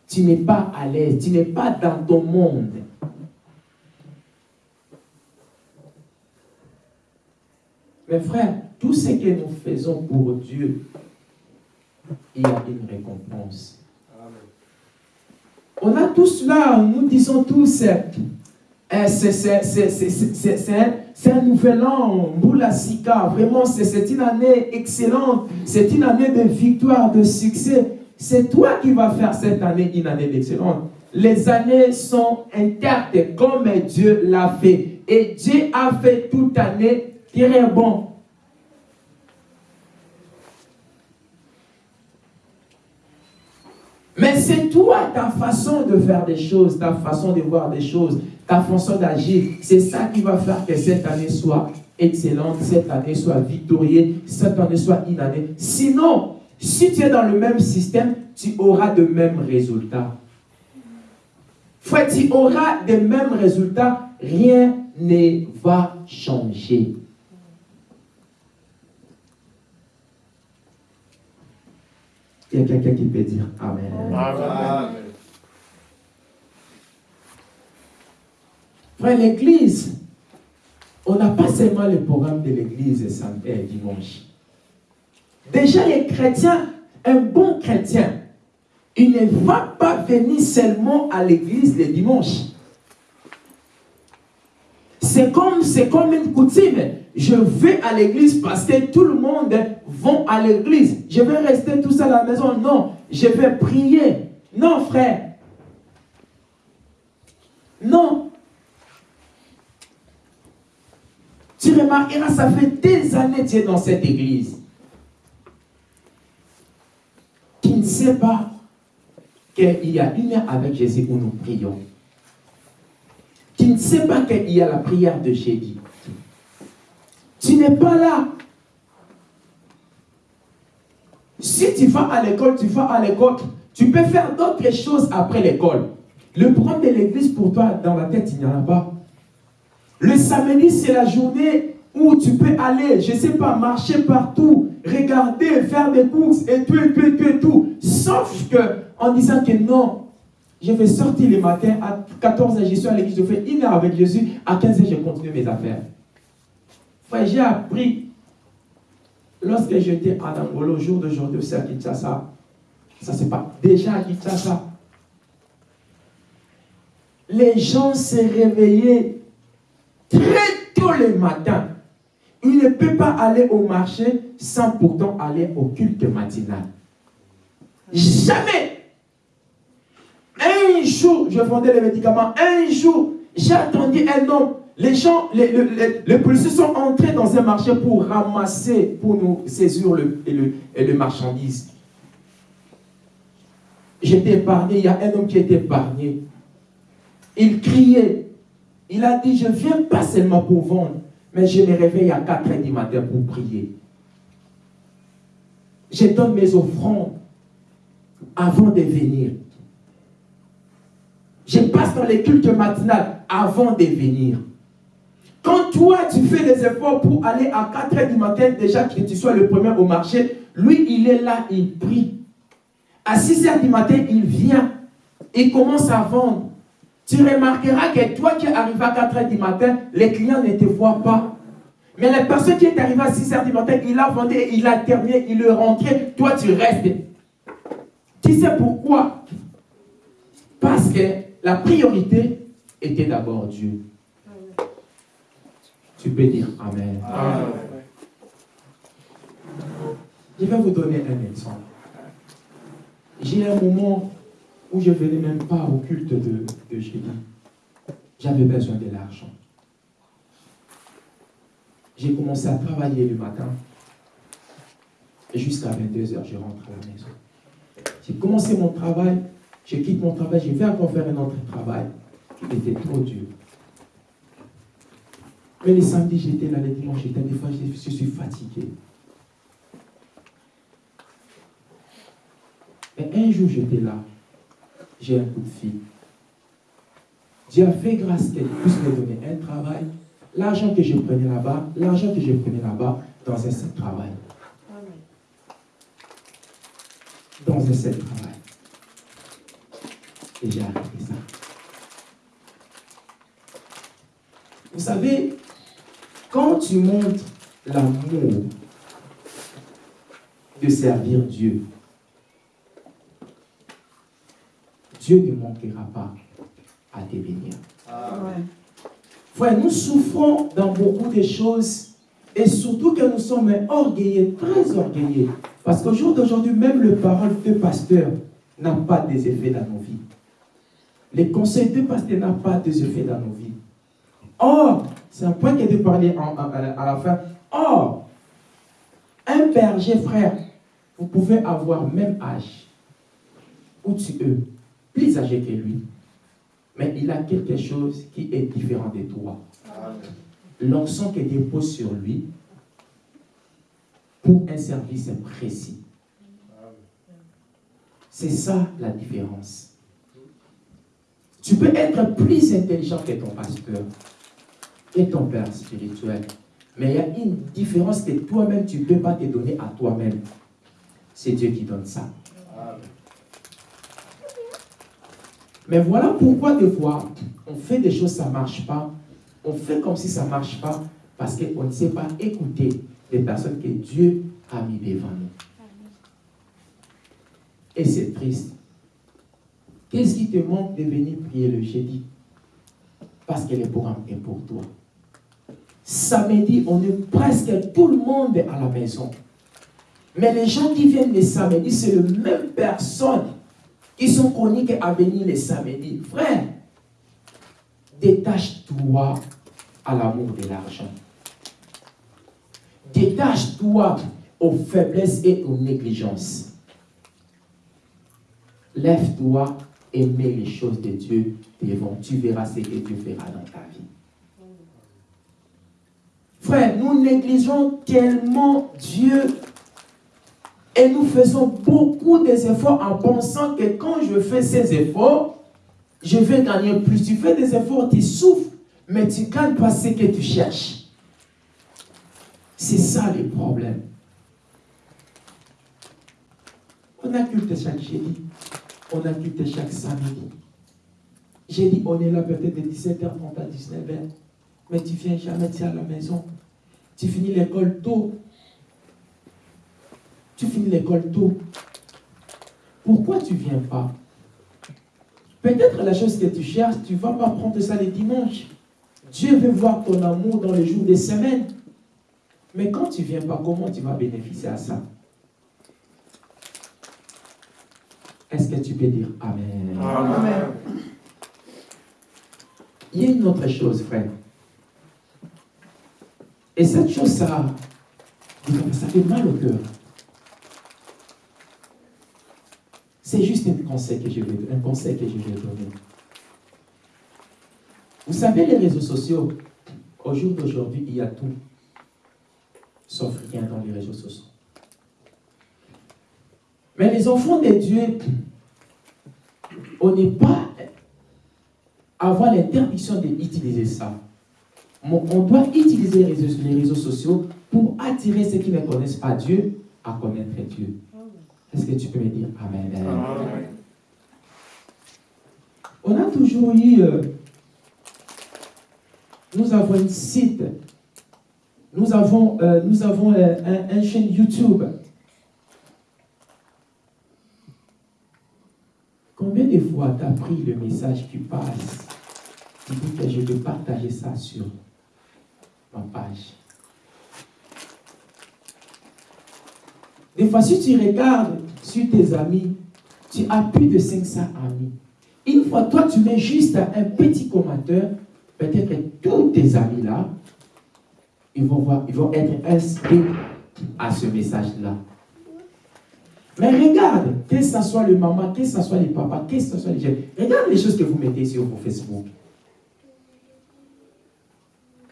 Tu n'es pas à l'aise, tu n'es pas dans ton monde. Mes frères, tout ce que nous faisons pour Dieu, il y a une récompense. On a tous là, nous disons tous, c'est un nouvel an, Moula Sika, vraiment c'est une année excellente, c'est une année de victoire, de succès. C'est toi qui vas faire cette année une année d'excellence. Les années sont intactes comme Dieu l'a fait. Et Dieu a fait toute année très bon. Mais c'est toi, ta façon de faire des choses, ta façon de voir des choses, ta façon d'agir. C'est ça qui va faire que cette année soit excellente, cette année soit victorieuse, cette année soit une année. Sinon, si tu es dans le même système, tu auras de mêmes résultats. Frère, tu auras des mêmes résultats, rien ne va changer. Il y a quelqu'un qui peut dire Amen. Amen. Frère, l'église, on n'a pas seulement le programme de l'église samedi dimanche. Déjà, les chrétiens, un bon chrétien, il ne va pas venir seulement à l'église le dimanche. C'est comme, comme une coutume. Je vais à l'église parce que tout le monde va à l'église. Je vais rester tout seul à la maison. Non, je vais prier. Non, frère. Non. Tu remarqueras, ça fait des années que tu es dans cette église. Qui ne sait pas qu'il y a une avec Jésus où nous prions qui ne sait pas qu'il y a la prière de jeudi. Tu n'es pas là. Si tu vas à l'école, tu vas à l'école. Tu peux faire d'autres choses après l'école. Le problème de l'église pour toi, dans la tête, il n'y en a pas. Le samedi, c'est la journée où tu peux aller, je ne sais pas, marcher partout, regarder, faire des courses et tout, et tout, tout, tout. Sauf que, en disant que non, je vais sortir le matin, à 14h, je suis à l'église, je fais une heure avec Jésus, à 15h, je continue mes affaires. Frère, j'ai appris, lorsque j'étais en Angola, au jour d'aujourd'hui, c'est à Kinshasa, ça c'est pas, déjà à Kinshasa, les gens se réveillaient très tôt le matin. Ils ne peuvent pas aller au marché sans pourtant aller au culte matinal. Jamais jour, je vendais les médicaments. Un jour, j'ai attendu un homme. les gens, les, les, policiers sont entrés dans un marché pour ramasser, pour nous saisir le, le, le marchandise. J'étais épargné, il y a un homme qui était épargné. Il criait. Il a dit, je viens pas seulement pour vendre, mais je me réveille à 4 h du matin pour prier. Je donne mes offrandes avant de venir. Je passe dans les cultes matinales avant de venir. Quand toi, tu fais des efforts pour aller à 4 h du matin, déjà que tu sois le premier au marché, lui, il est là, il prie. À 6 h du matin, il vient. Il commence à vendre. Tu remarqueras que toi qui arrives à 4 h du matin, les clients ne te voient pas. Mais la personne qui est arrivée à 6 h du matin, il a vendu, il a terminé, il est rentré. Toi, tu restes. Tu sais pourquoi? Parce que la priorité était d'abord Dieu. Tu peux dire Amen. Je vais vous donner un exemple. J'ai un moment où je ne venais même pas au culte de, de J'avais besoin de l'argent. J'ai commencé à travailler le matin. Et jusqu'à 22h, je rentre à la maison. J'ai commencé mon travail, je quitte mon travail, je vais encore faire un autre travail qui était trop dur. Mais les samedis, j'étais là, les dimanches, j'étais des fois, je suis fatigué. Et un jour, j'étais là. J'ai un coup de fil. Dieu a fait grâce qu'elle puisse me donner un travail. L'argent que je prenais là-bas, l'argent que je prenais là-bas, dans un seul travail. Dans un seul travail. Et j'ai arrêté ça. Vous savez, quand tu montres l'amour de servir Dieu, Dieu ne manquera pas à te bénir. Frère, nous souffrons dans beaucoup de choses et surtout que nous sommes orgueilleux, très orgueilleux. Parce qu'au jour d'aujourd'hui, même le parole de pasteur n'a pas des effets dans nos vies. Les conseils de pasteur n'ont pas des effets dans nos vies. Or, c'est un point qui a été parlé à la fin. Or, un berger, frère, vous pouvez avoir même âge ou tu es plus âgé que lui. Mais il a quelque chose qui est différent de toi. L'onction qui dépose sur lui pour un service précis. C'est ça la différence. Tu peux être plus intelligent que ton pasteur et ton père spirituel. Mais il y a une différence que toi-même, tu ne peux pas te donner à toi-même. C'est Dieu qui donne ça. Mais voilà pourquoi des fois, on fait des choses, ça ne marche pas. On fait comme si ça ne marche pas parce qu'on ne sait pas écouter les personnes que Dieu a mis devant nous. Et c'est triste. Qu'est-ce qui te manque de venir prier le jeudi Parce que le programme est pour toi. Samedi, on est presque tout le monde à la maison. Mais les gens qui viennent les samedis, c'est les mêmes personnes qui sont chroniques à venir les samedis. Frère, détache-toi à l'amour de l'argent. Détache-toi aux faiblesses et aux négligences. Lève-toi mets les choses de Dieu. Tu verras ce que Dieu fera dans ta vie. Frère, nous négligeons tellement Dieu et nous faisons beaucoup des efforts en pensant que quand je fais ces efforts, je vais gagner plus. Tu fais des efforts, tu souffres, mais tu ne gagnes pas ce que tu cherches. C'est ça le problème. On a culte chaque jeudi. On a culte chaque samedi. J'ai dit, on est là peut-être de 17h30 à 19h. Mais tu viens jamais, tu à la maison. Tu finis l'école tôt. Tu finis l'école tôt. Pourquoi tu ne viens pas? Peut-être la chose que tu cherches, tu ne vas pas prendre ça les dimanches. Dieu veut voir ton amour dans les jours des semaines. Mais quand tu ne viens pas, comment tu vas bénéficier à ça? Est-ce que tu peux dire Amen? Amen. Il y a une autre chose, frère. Et cette chose, ça, ça fait mal au cœur. C'est juste un conseil que je vais, un conseil que je vais donner. Vous savez, les réseaux sociaux, au jour d'aujourd'hui, il y a tout, sauf rien dans les réseaux sociaux. Mais les enfants de Dieu, on n'est pas avoir l'interdiction d'utiliser ça. On doit utiliser les réseaux, sociaux pour attirer ceux qui ne connaissent pas Dieu à connaître Dieu. Est-ce que tu peux me dire Amen? On a toujours eu, euh, nous avons un site, nous avons, euh, nous avons euh, un, chaîne YouTube. Combien de tu as pris le message qui passe Tu dis que je vais partager ça sur ma page. Des fois, si tu regardes sur tes amis, tu as plus de 500 amis. Une fois, toi, tu mets juste un petit commentaire, peut-être que tous tes amis-là, ils vont, voir, ils vont être inscrits à ce message-là. Mais regarde, que ce soit le maman, que ce soit les papas, que ce soit les jeunes, regarde les choses que vous mettez sur vos Facebook.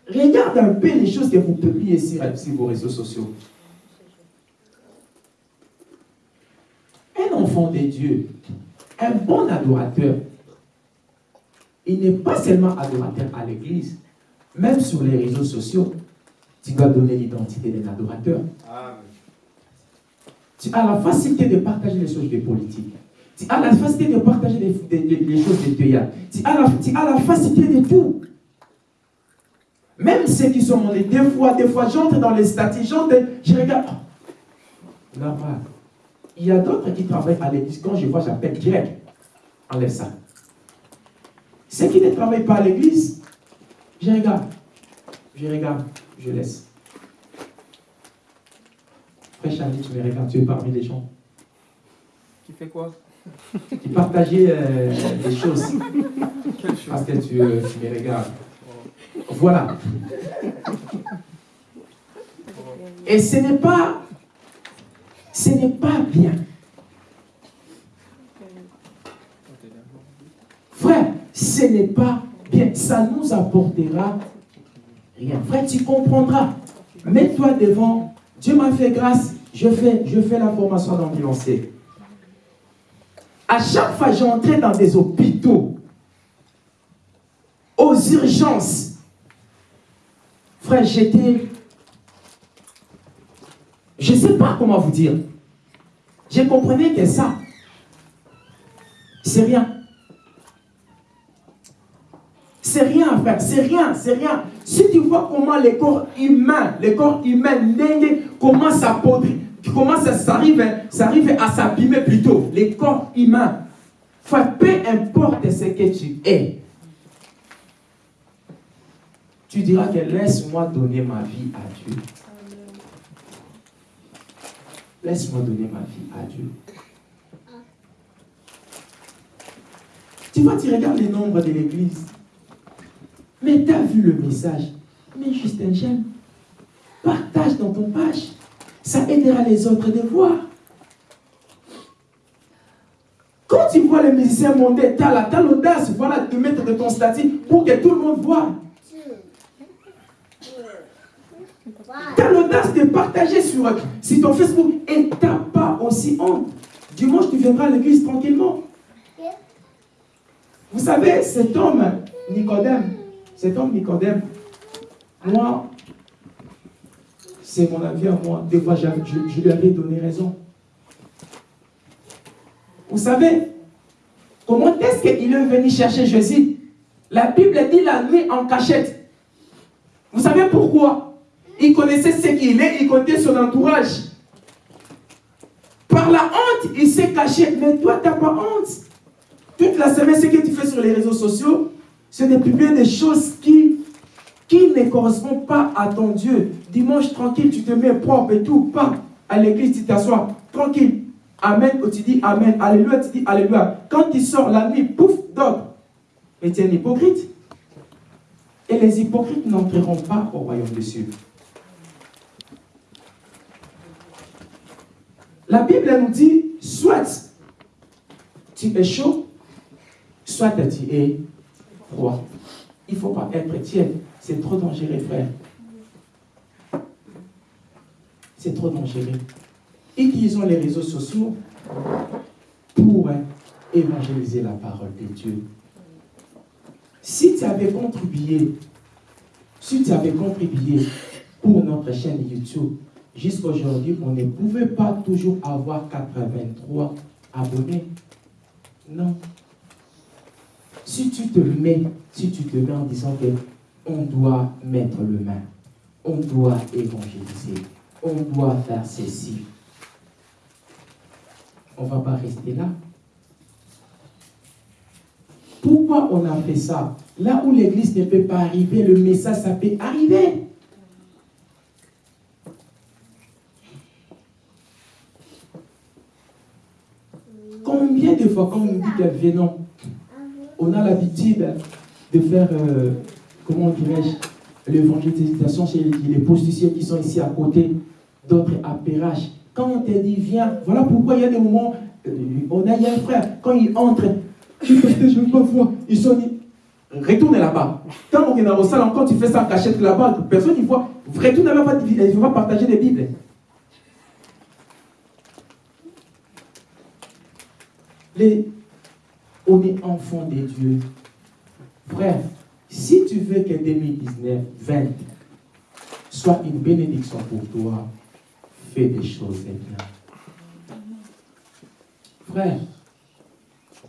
Regarde un peu les choses que vous publiez sur, sur vos réseaux sociaux. Un enfant de Dieu, un bon adorateur, il n'est pas seulement adorateur à l'église, même sur les réseaux sociaux, tu dois donner l'identité d'un adorateur. Tu as la facilité de partager les choses de politique. Tu as la facilité de partager les, choses de théâtre. Tu as, la, tu as la facilité de tout. Même ceux qui sont montés, des fois, des fois, j'entre dans les statuts, j'entre, je regarde. Là-bas, il y a d'autres qui travaillent à l'église. Quand je vois, j'appelle direct. Enlève ça. Ceux qui ne travaillent pas à l'église, je regarde. Je regarde, je laisse. Frère Charlie, tu me regardes, tu es parmi les gens. Qui fait quoi? Qui partageait euh, des choses. [laughs] Parce que tu, euh, tu me regardes. Voilà. Et ce n'est pas, ce n'est pas bien. Frère, ce n'est pas bien. Ça nous apportera rien. Frère, tu comprendras. Mets-toi devant. Dieu m'a fait grâce. Je fais, je fais la formation d'ambulancier. À chaque fois, j'entrais dans des hôpitaux, aux urgences, Frère, j'étais... Je ne sais pas comment vous dire. Je comprenais que ça, c'est rien. C'est rien, frère, c'est rien, c'est rien. Si tu vois comment les corps humains, les corps humains, commencent à podrir, comment ça, ça, arrive, ça arrive à s'abîmer plutôt, les corps humains. Peu importe ce que tu es, tu diras que laisse-moi donner ma vie à Dieu. Laisse-moi donner ma vie à Dieu. Tu vois, tu regardes les nombres de l'église. Mais tu as vu le message. Mais juste un j'aime. Partage dans ton page. Ça aidera les autres de voir. Quand tu vois les musiciens monter, tu as l'audace voilà, de mettre de ton statut pour que tout le monde voit. Tu as l'audace de partager sur, ton Facebook et tu n'as pas aussi honte. Dimanche, tu viendras à l'église tranquillement. Vous savez, cet homme, Nicodème, cet homme Nicodème, moi, c'est mon avis à moi. Des fois, je, lui avais donné raison. Vous savez, comment est-ce qu'il est venu chercher Jésus? La Bible dit la nuit en cachette. Vous savez pourquoi? Il connaissait ce qu'il est, il connaissait son entourage. Par la honte, il s'est caché. Mais toi, tu n'as pas honte. Toute la semaine, ce que tu fais sur les réseaux sociaux, c'est de publier des choses qui ne correspond pas à ton Dieu. Dimanche, tranquille, tu te mets propre et tout, pas à l'église, tu t'assois, tranquille. Amen, ou tu dis Amen, Alléluia, tu dis Alléluia. Quand tu sors la nuit, pouf, dog. Mais tu es un hypocrite. Et les hypocrites n'entreront pas au royaume des cieux. La Bible nous dit, soit tu es chaud, soit tu es froid. Il ne faut pas être tiède. C'est trop dangereux, frère. C'est trop dangereux. Utilisons les réseaux sociaux pour évangéliser la parole de Dieu. Si tu avais contribué, si tu avais contribué pour notre chaîne YouTube, jusqu'à aujourd'hui, on ne pouvait pas toujours avoir 83 abonnés. Non. Si tu te mets, si tu te mets en disant que on doit mettre le main, on doit évangéliser, on doit faire ceci, on ne va pas rester là. Pourquoi on a fait ça? Là où l'église ne peut pas arriver, le message, ça peut arriver. Combien de fois, quand on dit qu'elle vient, on a l'habitude de faire, euh, comment dirais-je, l'évangélisation chez les posticiers qui sont ici à côté, d'autres Perrache. Quand on te dit, viens, voilà pourquoi il y a des moments, euh, on a, il y a un frère, quand il entre, je ne pas voir, ils sont dit, retourne là-bas. Quand on est dans le salon, quand tu fais ça cachette là-bas, personne ne voit, retourne là-bas, il ne va partager des Bibles. Les, on est enfant de Dieu. Frère, si tu veux que 2019, 20 soit une bénédiction pour toi, fais des choses bien. Frère,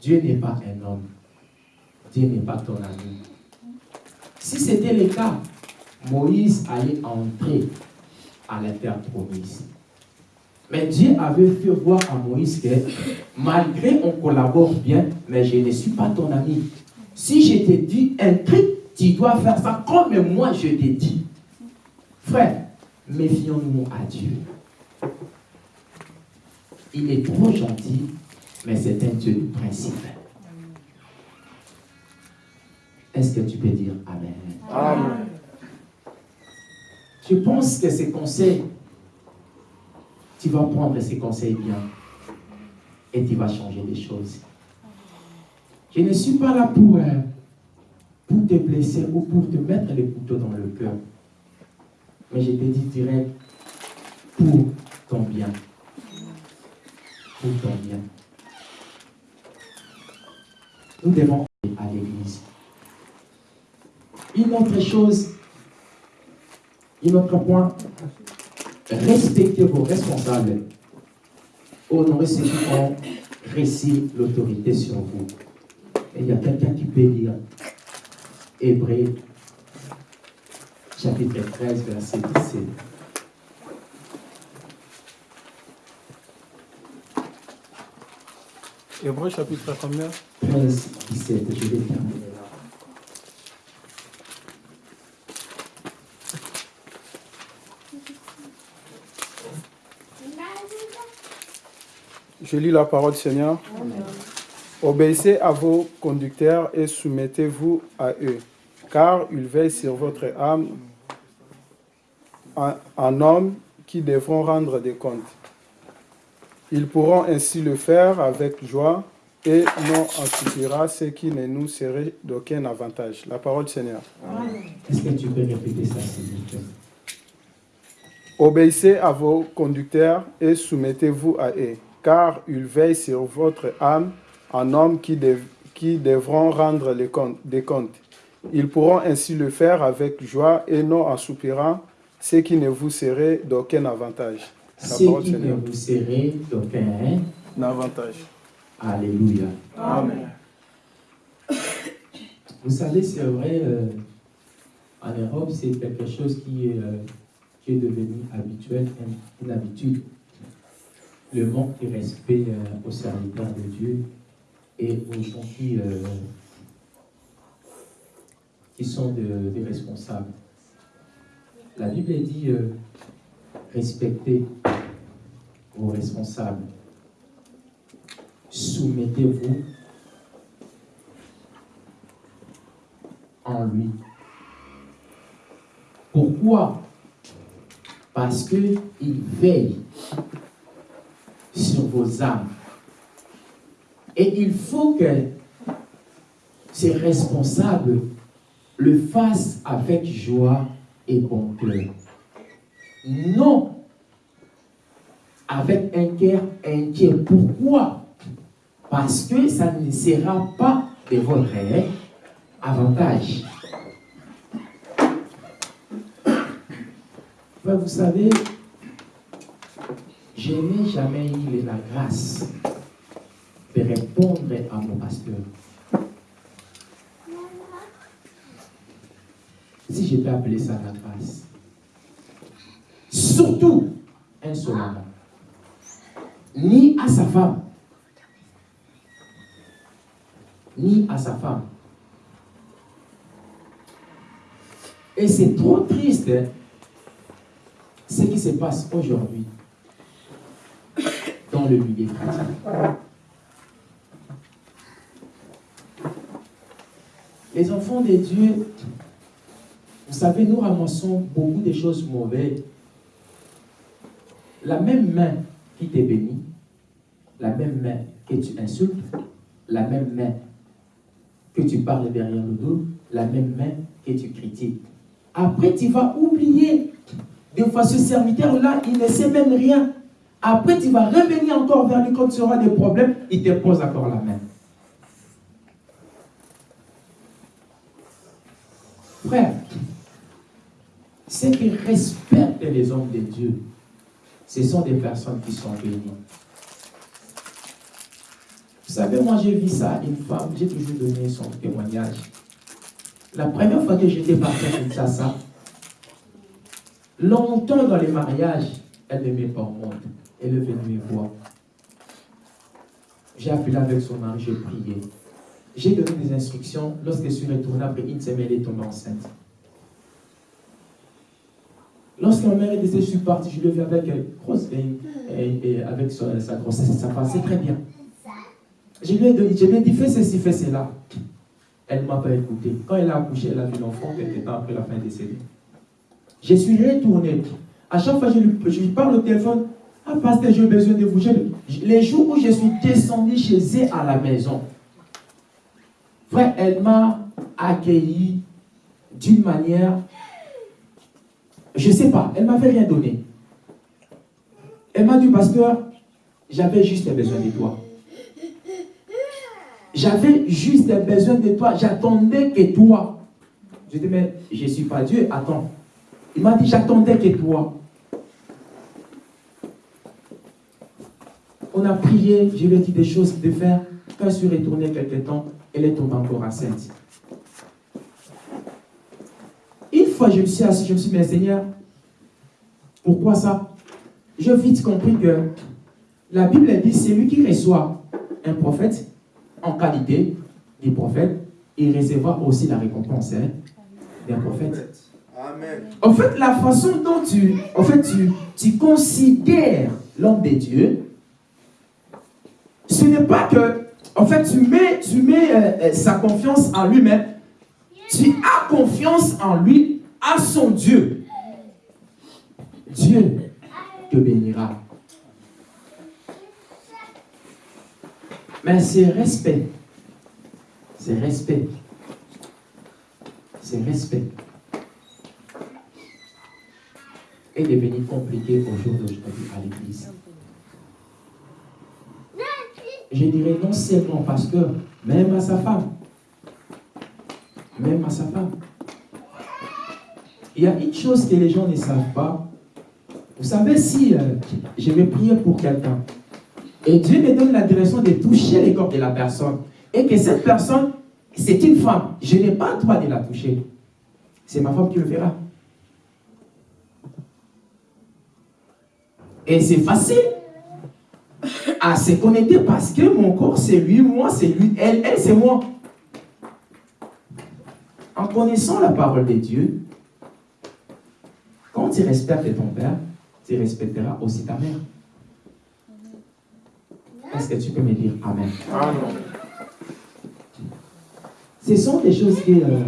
Dieu n'est pas un homme. Dieu n'est pas ton ami. Si c'était le cas, Moïse allait entrer à la terre promise. Mais Dieu avait fait voir à Moïse que malgré on collabore bien, mais je ne suis pas ton ami. Si je te dis un truc, tu dois faire ça comme moi je t'ai dit. Frère, méfions-nous à Dieu. Il est trop gentil, mais c'est un Dieu de principe. Est-ce que tu peux dire Amen? Amen. Je pense que ces conseils tu vas prendre ces conseils bien et tu vas changer les choses. Je ne suis pas là pour, euh, pour te blesser ou pour te mettre les couteaux dans le cœur. Mais je te dis direct pour ton bien. Pour ton bien. Nous devons aller à l'église. Une autre chose, un autre point, respectez vos responsables, honorez ceux qui ont réussi l'autorité sur vous. Et il y a quelqu'un qui peut lire Hébreu, chapitre 13, verset 17. Hébreu chapitre combien? 13, 17, je vais terminer. Je lis la parole Seigneur. Obéissez à vos conducteurs et soumettez-vous à eux, car ils veillent sur votre âme en, homme qui devront rendre des comptes. Ils pourront ainsi le faire avec joie et non en ce qui ne nous serait d'aucun avantage. La parole Seigneur. Est-ce que tu peux répéter ça, Obéissez à vos conducteurs et soumettez-vous à eux car ils veillent sur votre âme en hommes qui, qui devront rendre les comptes, des comptes. Ils pourront ainsi le faire avec joie et non en soupirant, ce qui ne vous serait d'aucun avantage. Ce qui ne vous serait d'aucun avantage. Alléluia. Amen. Vous savez, c'est vrai, euh, en Europe, c'est quelque chose qui est, euh, qui est devenu habituel, une habitude le manque de respect euh, au serviteur de Dieu et aux gens qui, euh, qui sont des responsables. La Bible dit euh, respectez vos responsables, soumettez-vous en lui. Pourquoi? Parce qu'il veille vos âmes. Et il faut que ces responsables le fassent avec joie et bon cœur. Non avec un cœur inquiet. Pourquoi? Parce que ça ne sera pas de votre avantage. vous savez, je n'ai jamais eu la grâce de répondre à mon pasteur. Si je peux appeler ça la grâce. Surtout, insolemment. Ni à sa femme. Ni à sa femme. Et c'est trop triste hein, ce qui se passe aujourd'hui dans le milieu chrétien. Les enfants de Dieu, vous savez, nous ramassons beaucoup de choses mauvaises. La même main qui te bénit, la même main que tu insultes, la même main que tu parles derrière le dos, la même main que tu critiques. Après, tu vas oublier. Des fois, ce serviteur-là, il ne sait même rien. Après, tu vas revenir encore vers lui quand tu auras des problèmes, il te pose encore la main. Frère, ceux qui respectent les hommes de Dieu, ce sont des personnes qui sont bénies. Vous savez, moi j'ai vu ça, une femme, j'ai toujours donné son témoignage. La première fois que j'étais parti à ça, longtemps dans les mariages, elle ne met pas au monde. Elle est venue me voir. J'ai appelé avec son mari, j'ai prié. J'ai donné des instructions. Lorsque je suis retourné après une semaine, elle est tombée enceinte. Lorsque ma mère est décédée, je suis parti, je l'ai vu avec, grosse, et, avec sa, grossesse, ça passait très bien. Je lui ai, donné, je lui ai dit, fais ceci, fais cela. Elle ne m'a pas écouté. Quand elle a accouché, elle a vu l'enfant quelques temps après la fin décédée. Je suis retourné. À chaque fois, je lui, je lui parle au téléphone. Ah, pasteur, j'ai besoin de vous. Les jours où je suis descendu chez elle à la maison, elle m'a accueilli d'une manière, je ne sais pas, elle ne m'avait rien donné. Elle m'a dit, pasteur, j'avais juste besoin de toi. J'avais juste besoin de toi. J'attendais que toi. Je dis, mais je ne suis pas Dieu. Attends. Il m'a dit, j'attendais que toi. On a prié, je lui ai dit des choses de faire. Quand je suis retourné quelque temps, elle est tombée encore enceinte. Une fois, je me suis assis, je me suis dit, mais Seigneur, pourquoi ça? J'ai vite compris que la Bible dit, c'est lui qui reçoit un prophète, en qualité du prophète, il recevra aussi la récompense hein, d'un prophète. Amen. En fait, la façon dont tu, en fait, tu, tu considères l'homme de Dieu, ce n'est pas que, en fait, tu mets, tu mets euh, euh, sa confiance en lui-même, tu as confiance en lui, à son Dieu. Dieu te bénira. Mais c'est respect. C'est respect. C'est respect. Est devenu compliqué au jour d'aujourd'hui à l'église. Je dirais non seulement parce que, même à sa femme, même à sa femme, il y a une chose que les gens ne savent pas. Vous savez, si euh, je vais prier pour quelqu'un, et Dieu me donne la direction de toucher les corps de la personne. Et que cette personne, c'est une femme. Je n'ai pas le droit de la toucher. C'est ma femme qui le fera. Et c'est facile à se connecter parce que mon corps, c'est lui, moi, c'est lui, elle, elle, c'est moi. En connaissant la parole de Dieu, quand tu respectes ton père, tu respecteras aussi ta mère. Est-ce que tu peux me dire Amen? Ce sont des choses que euh,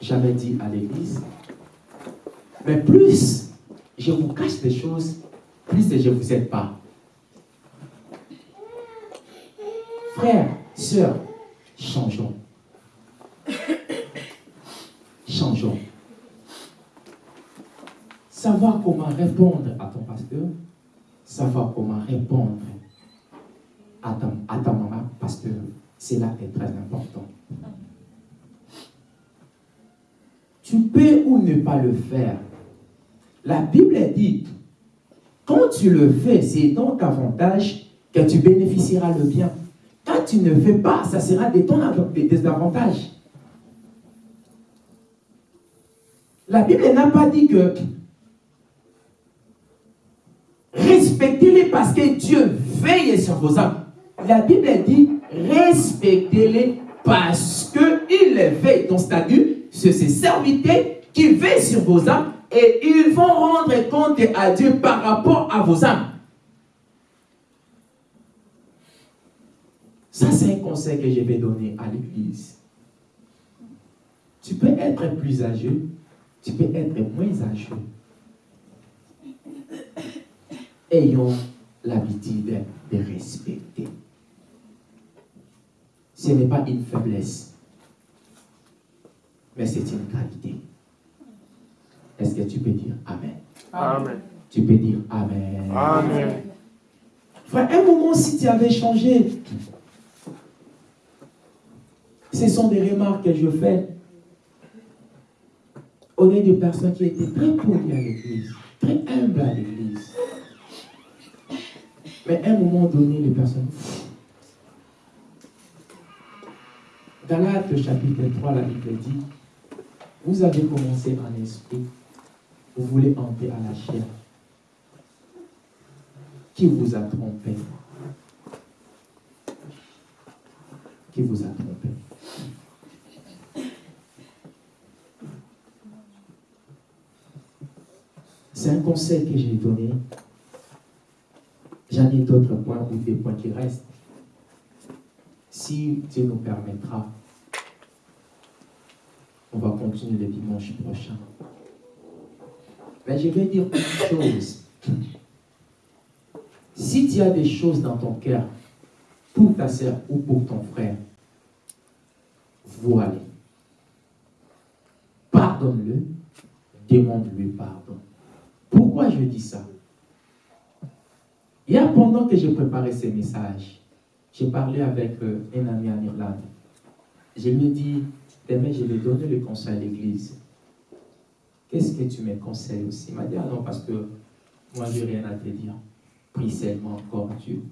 j'avais dit à l'église. Mais plus je vous cache des choses, plus je ne vous aide pas. Frères, sœurs. Changeons. Savoir comment répondre à ton pasteur, savoir comment répondre à ta, maman, pasteur, c'est là est très important. Tu peux ou ne pas le faire. La Bible dit, quand tu le fais, c'est donc avantage que tu bénéficieras le bien. Quand tu ne fais pas, ça sera des ton désavantages. La Bible n'a pas dit que respectez-les parce que Dieu veille sur vos âmes. La Bible dit respectez-les parce qu'il veille. Donc, c'est-à-dire, c'est ces serviteurs qui veillent sur vos âmes et ils vont rendre compte à Dieu par rapport à vos âmes. Ça, c'est un conseil que je vais donner à l'Église. Tu peux être plus âgé, tu peux être moins âgé. Ayons l'habitude de respecter. Ce n'est pas une faiblesse, mais c'est une qualité. Est-ce que tu peux dire Amen? Amen. Tu peux dire Amen. Amen. Frère, un moment, si tu avais changé, ce sont des remarques que je fais. On est des personnes qui étaient très polies à l'église, très humbles à l'église. Mais à un moment donné, les personnes. Galates chapitre 3, la Bible dit Vous avez commencé en esprit, vous voulez entrer à la chair. Qui vous a trompé Qui vous a trompé C'est un conseil que j'ai donné. J'en ai d'autres points ou des points qui restent. Si Dieu nous permettra, on va continuer le dimanche prochain. Mais je vais dire une chose. Si tu as des choses dans ton cœur pour ta soeur ou pour ton frère, voilà. Pardonne-le, demande-lui pardon. Pourquoi je dis ça? Hier, pendant que j'ai préparé ces messages, j'ai parlé avec euh, un ami en Irlande. Je lui ai dit, demain, je vais donner le conseil à l'église. Qu'est-ce que tu me conseilles aussi? Il m'a dit, ah non, parce que moi, je n'ai rien à te dire. Prie seulement encore Dieu.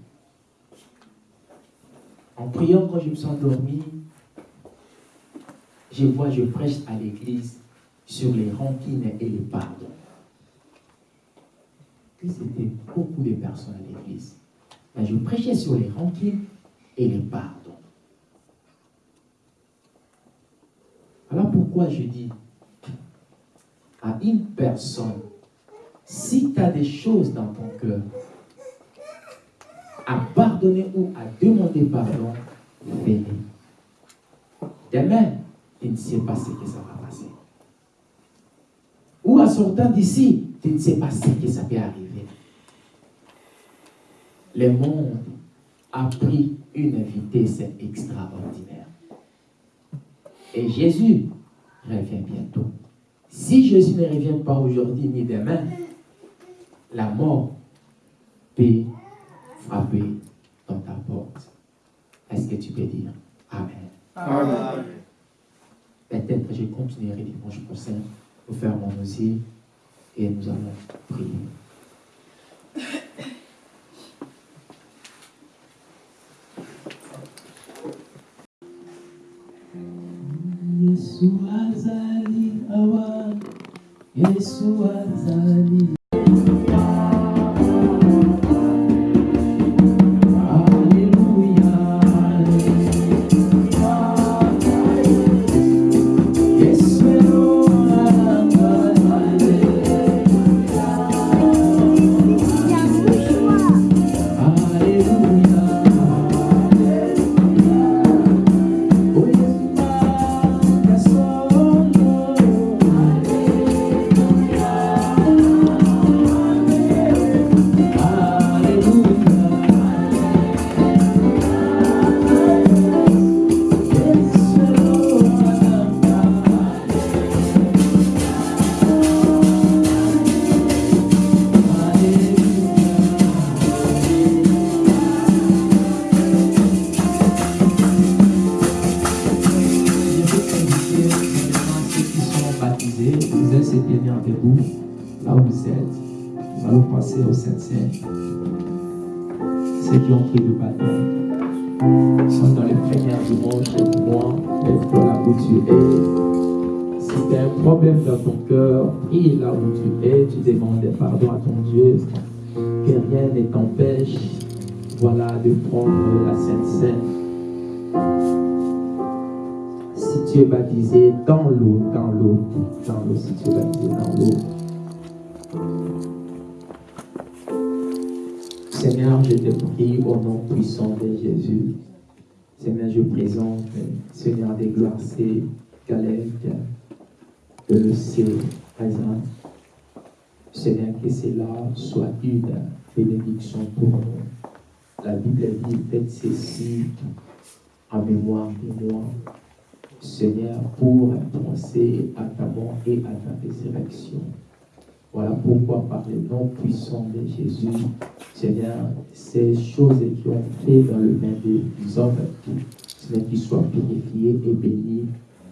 En priant, quand je me suis endormi, je vois, je prêche à l'église sur les rancines et les pardons c'était beaucoup de personnes à l'église. Je prêchais sur les rancunes et les pardons. Alors pourquoi je dis à une personne, si tu as des choses dans ton cœur, à pardonner ou à demander pardon, fais-le. Demain, tu ne sais pas ce que ça va passer. Ou en sortant d'ici, tu ne sais pas ce que ça peut arriver. Le monde a pris une vitesse extraordinaire. Et Jésus revient bientôt. Si Jésus ne revient pas aujourd'hui ni demain, la mort peut frapper dans ta porte. Est-ce que tu peux dire Amen? Amen. Peut-être je continuerai dimanche prochain pour faire mon dossier et nous allons prier. Hawa Yesu azali soit une bénédiction pour nous. La Bible dit, faites ceci en mémoire de moi. Seigneur, pour penser à ta mort et à ta résurrection. Voilà pourquoi par le nom puissant de Jésus, Seigneur, ces choses qui ont fait dans le main des hommes, Seigneur, qu'ils soient purifiés et bénis,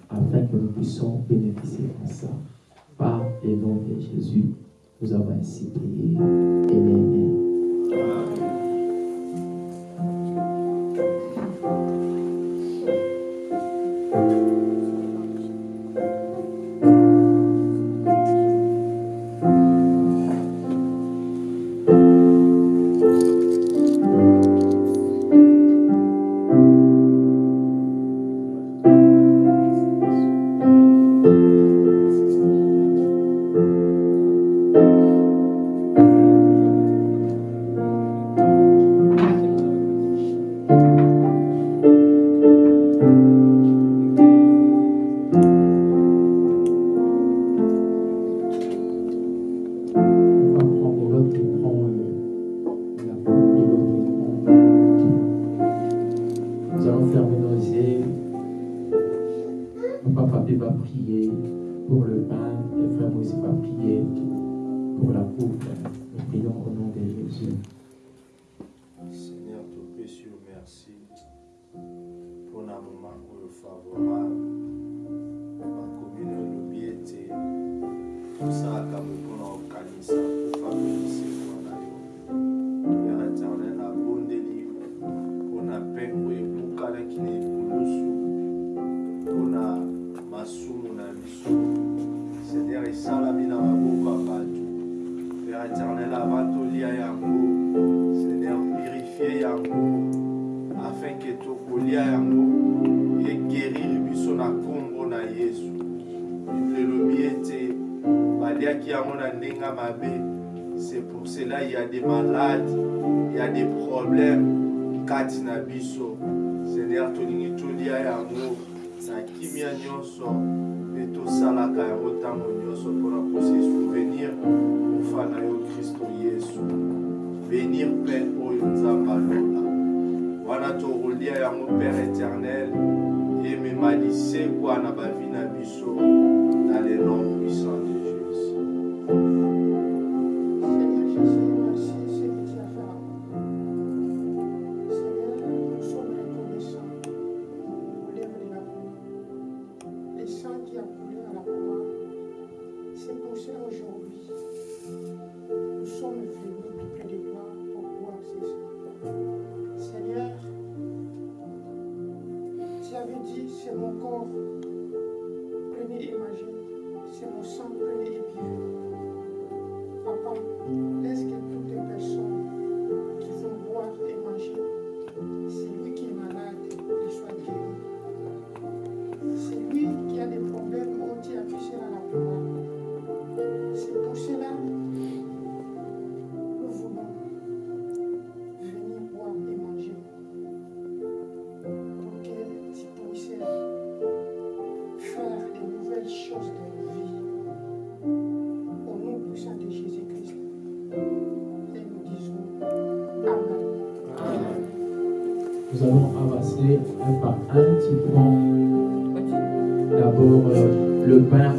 afin que nous puissions bénéficier de ça. Par le nom de Jésus, nous avons ainsi prié. Amen.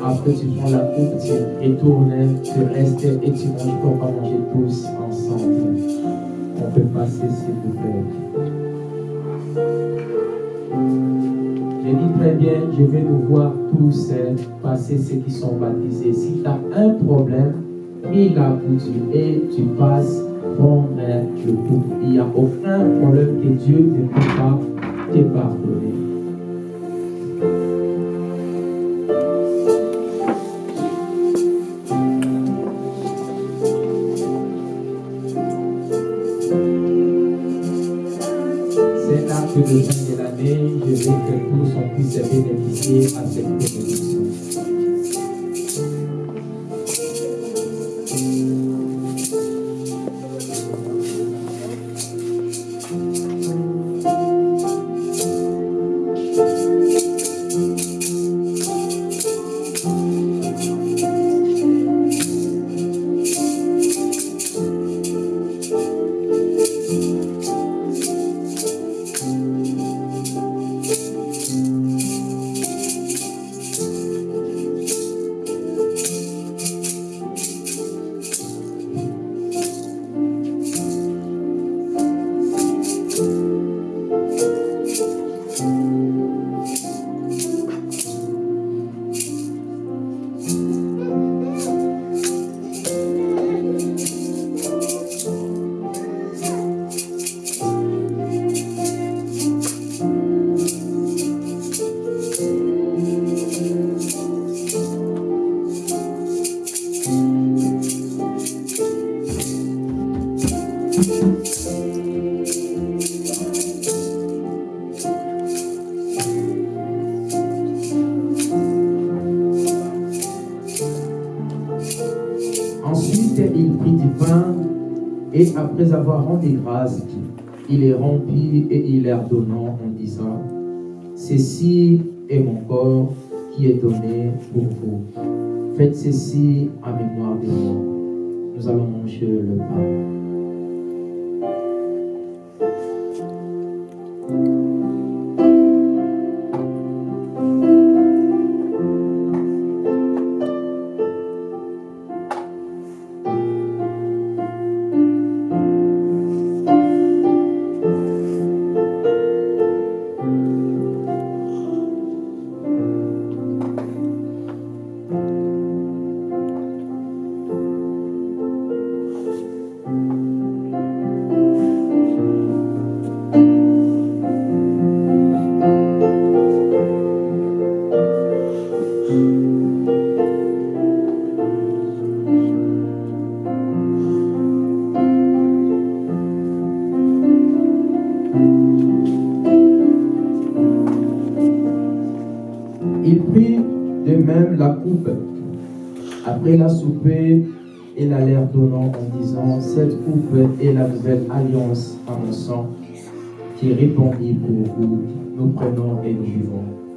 Après tu prends la coupe, tu retournes, tu restes et tu manges pour manger tous ensemble. On peut passer s'il vous plaît. J'ai dit très bien, je vais nous voir tous euh, passer ceux qui sont baptisés. Si tu as un problème, il a pour et tu passes prendre le coup. Il n'y a aucun problème que Dieu ne peut pas te pardonner. C'est là que le fin de l'année, je veux que tous on puisse bénéficier à cette Faites et la leur donnant en disant Cette coupe est la nouvelle alliance à mon sang qui est répandue pour vous. Nous prenons et nous vivons.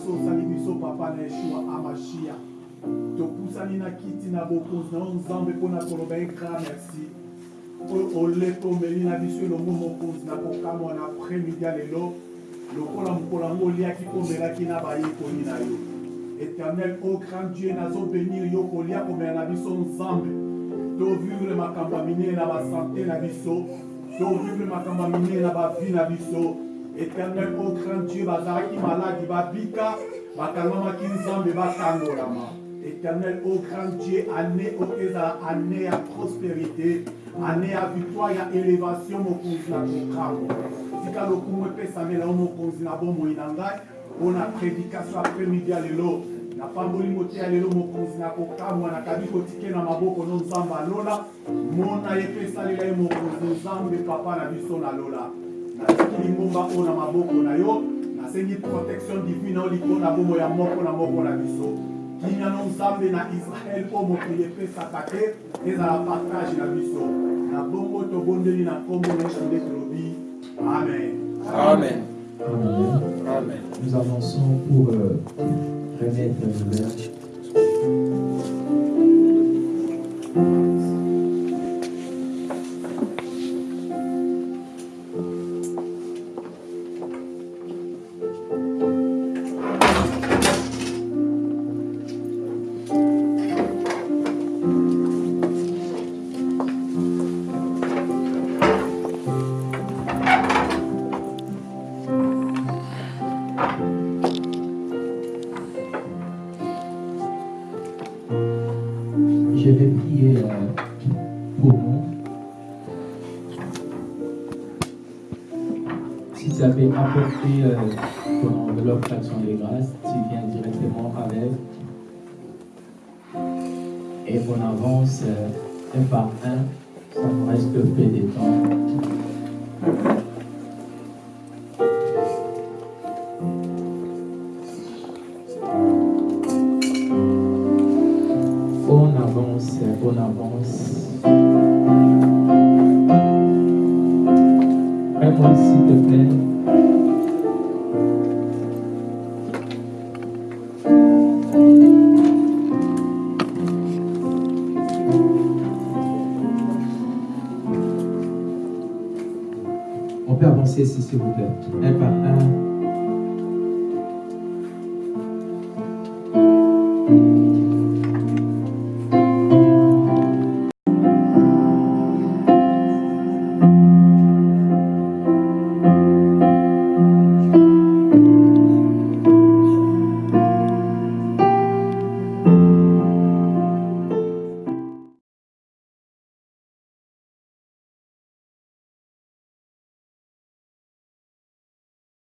Grâce oyo osali biso papa na yeshua amashia. Topusani na kiti na bokonzi na yo nzambe mpona koloba ye grand merci. Oyo oleko omeli na biso elongo mokonzi na kokamwa na après-midi ya lelo lokola mokolo yango oliaki komelaki na bayekoli na yo. Éternel o grand dieu nazobénir yo kolia komela na biso nzambe. Tovivre makambo ya minene na basante na biso tovivre makambo ya minene na bavi na biso éternel o grand dieu bazalaki maladi babika bakangamaki nzambe batangolama éternel o grand dieu année oyo ezala année ya prospérité année ya victoire ya élévation mokonzi na kokambo tika lokumu epesamela yo mokonzi na bomoi na ngai mpona prédication après-midi ya lelo napamboli moteya lelo mokonzi na kokamwa nakabi kotike na maboko no nzambe alola mona ye mpe esalela ye mokonzi nzambe papa na biso nalola oyo na maboko na yo nasengi protection divine oyo ya moko na moko na biso nzambe na israele oyo mokili epesaka te ezala partage na biso na bongo tobondeli na nkombo na yesu nde tolobi amen Amen. Amen. Amen. Nous avançons pour euh, remettre le verre. Euh, On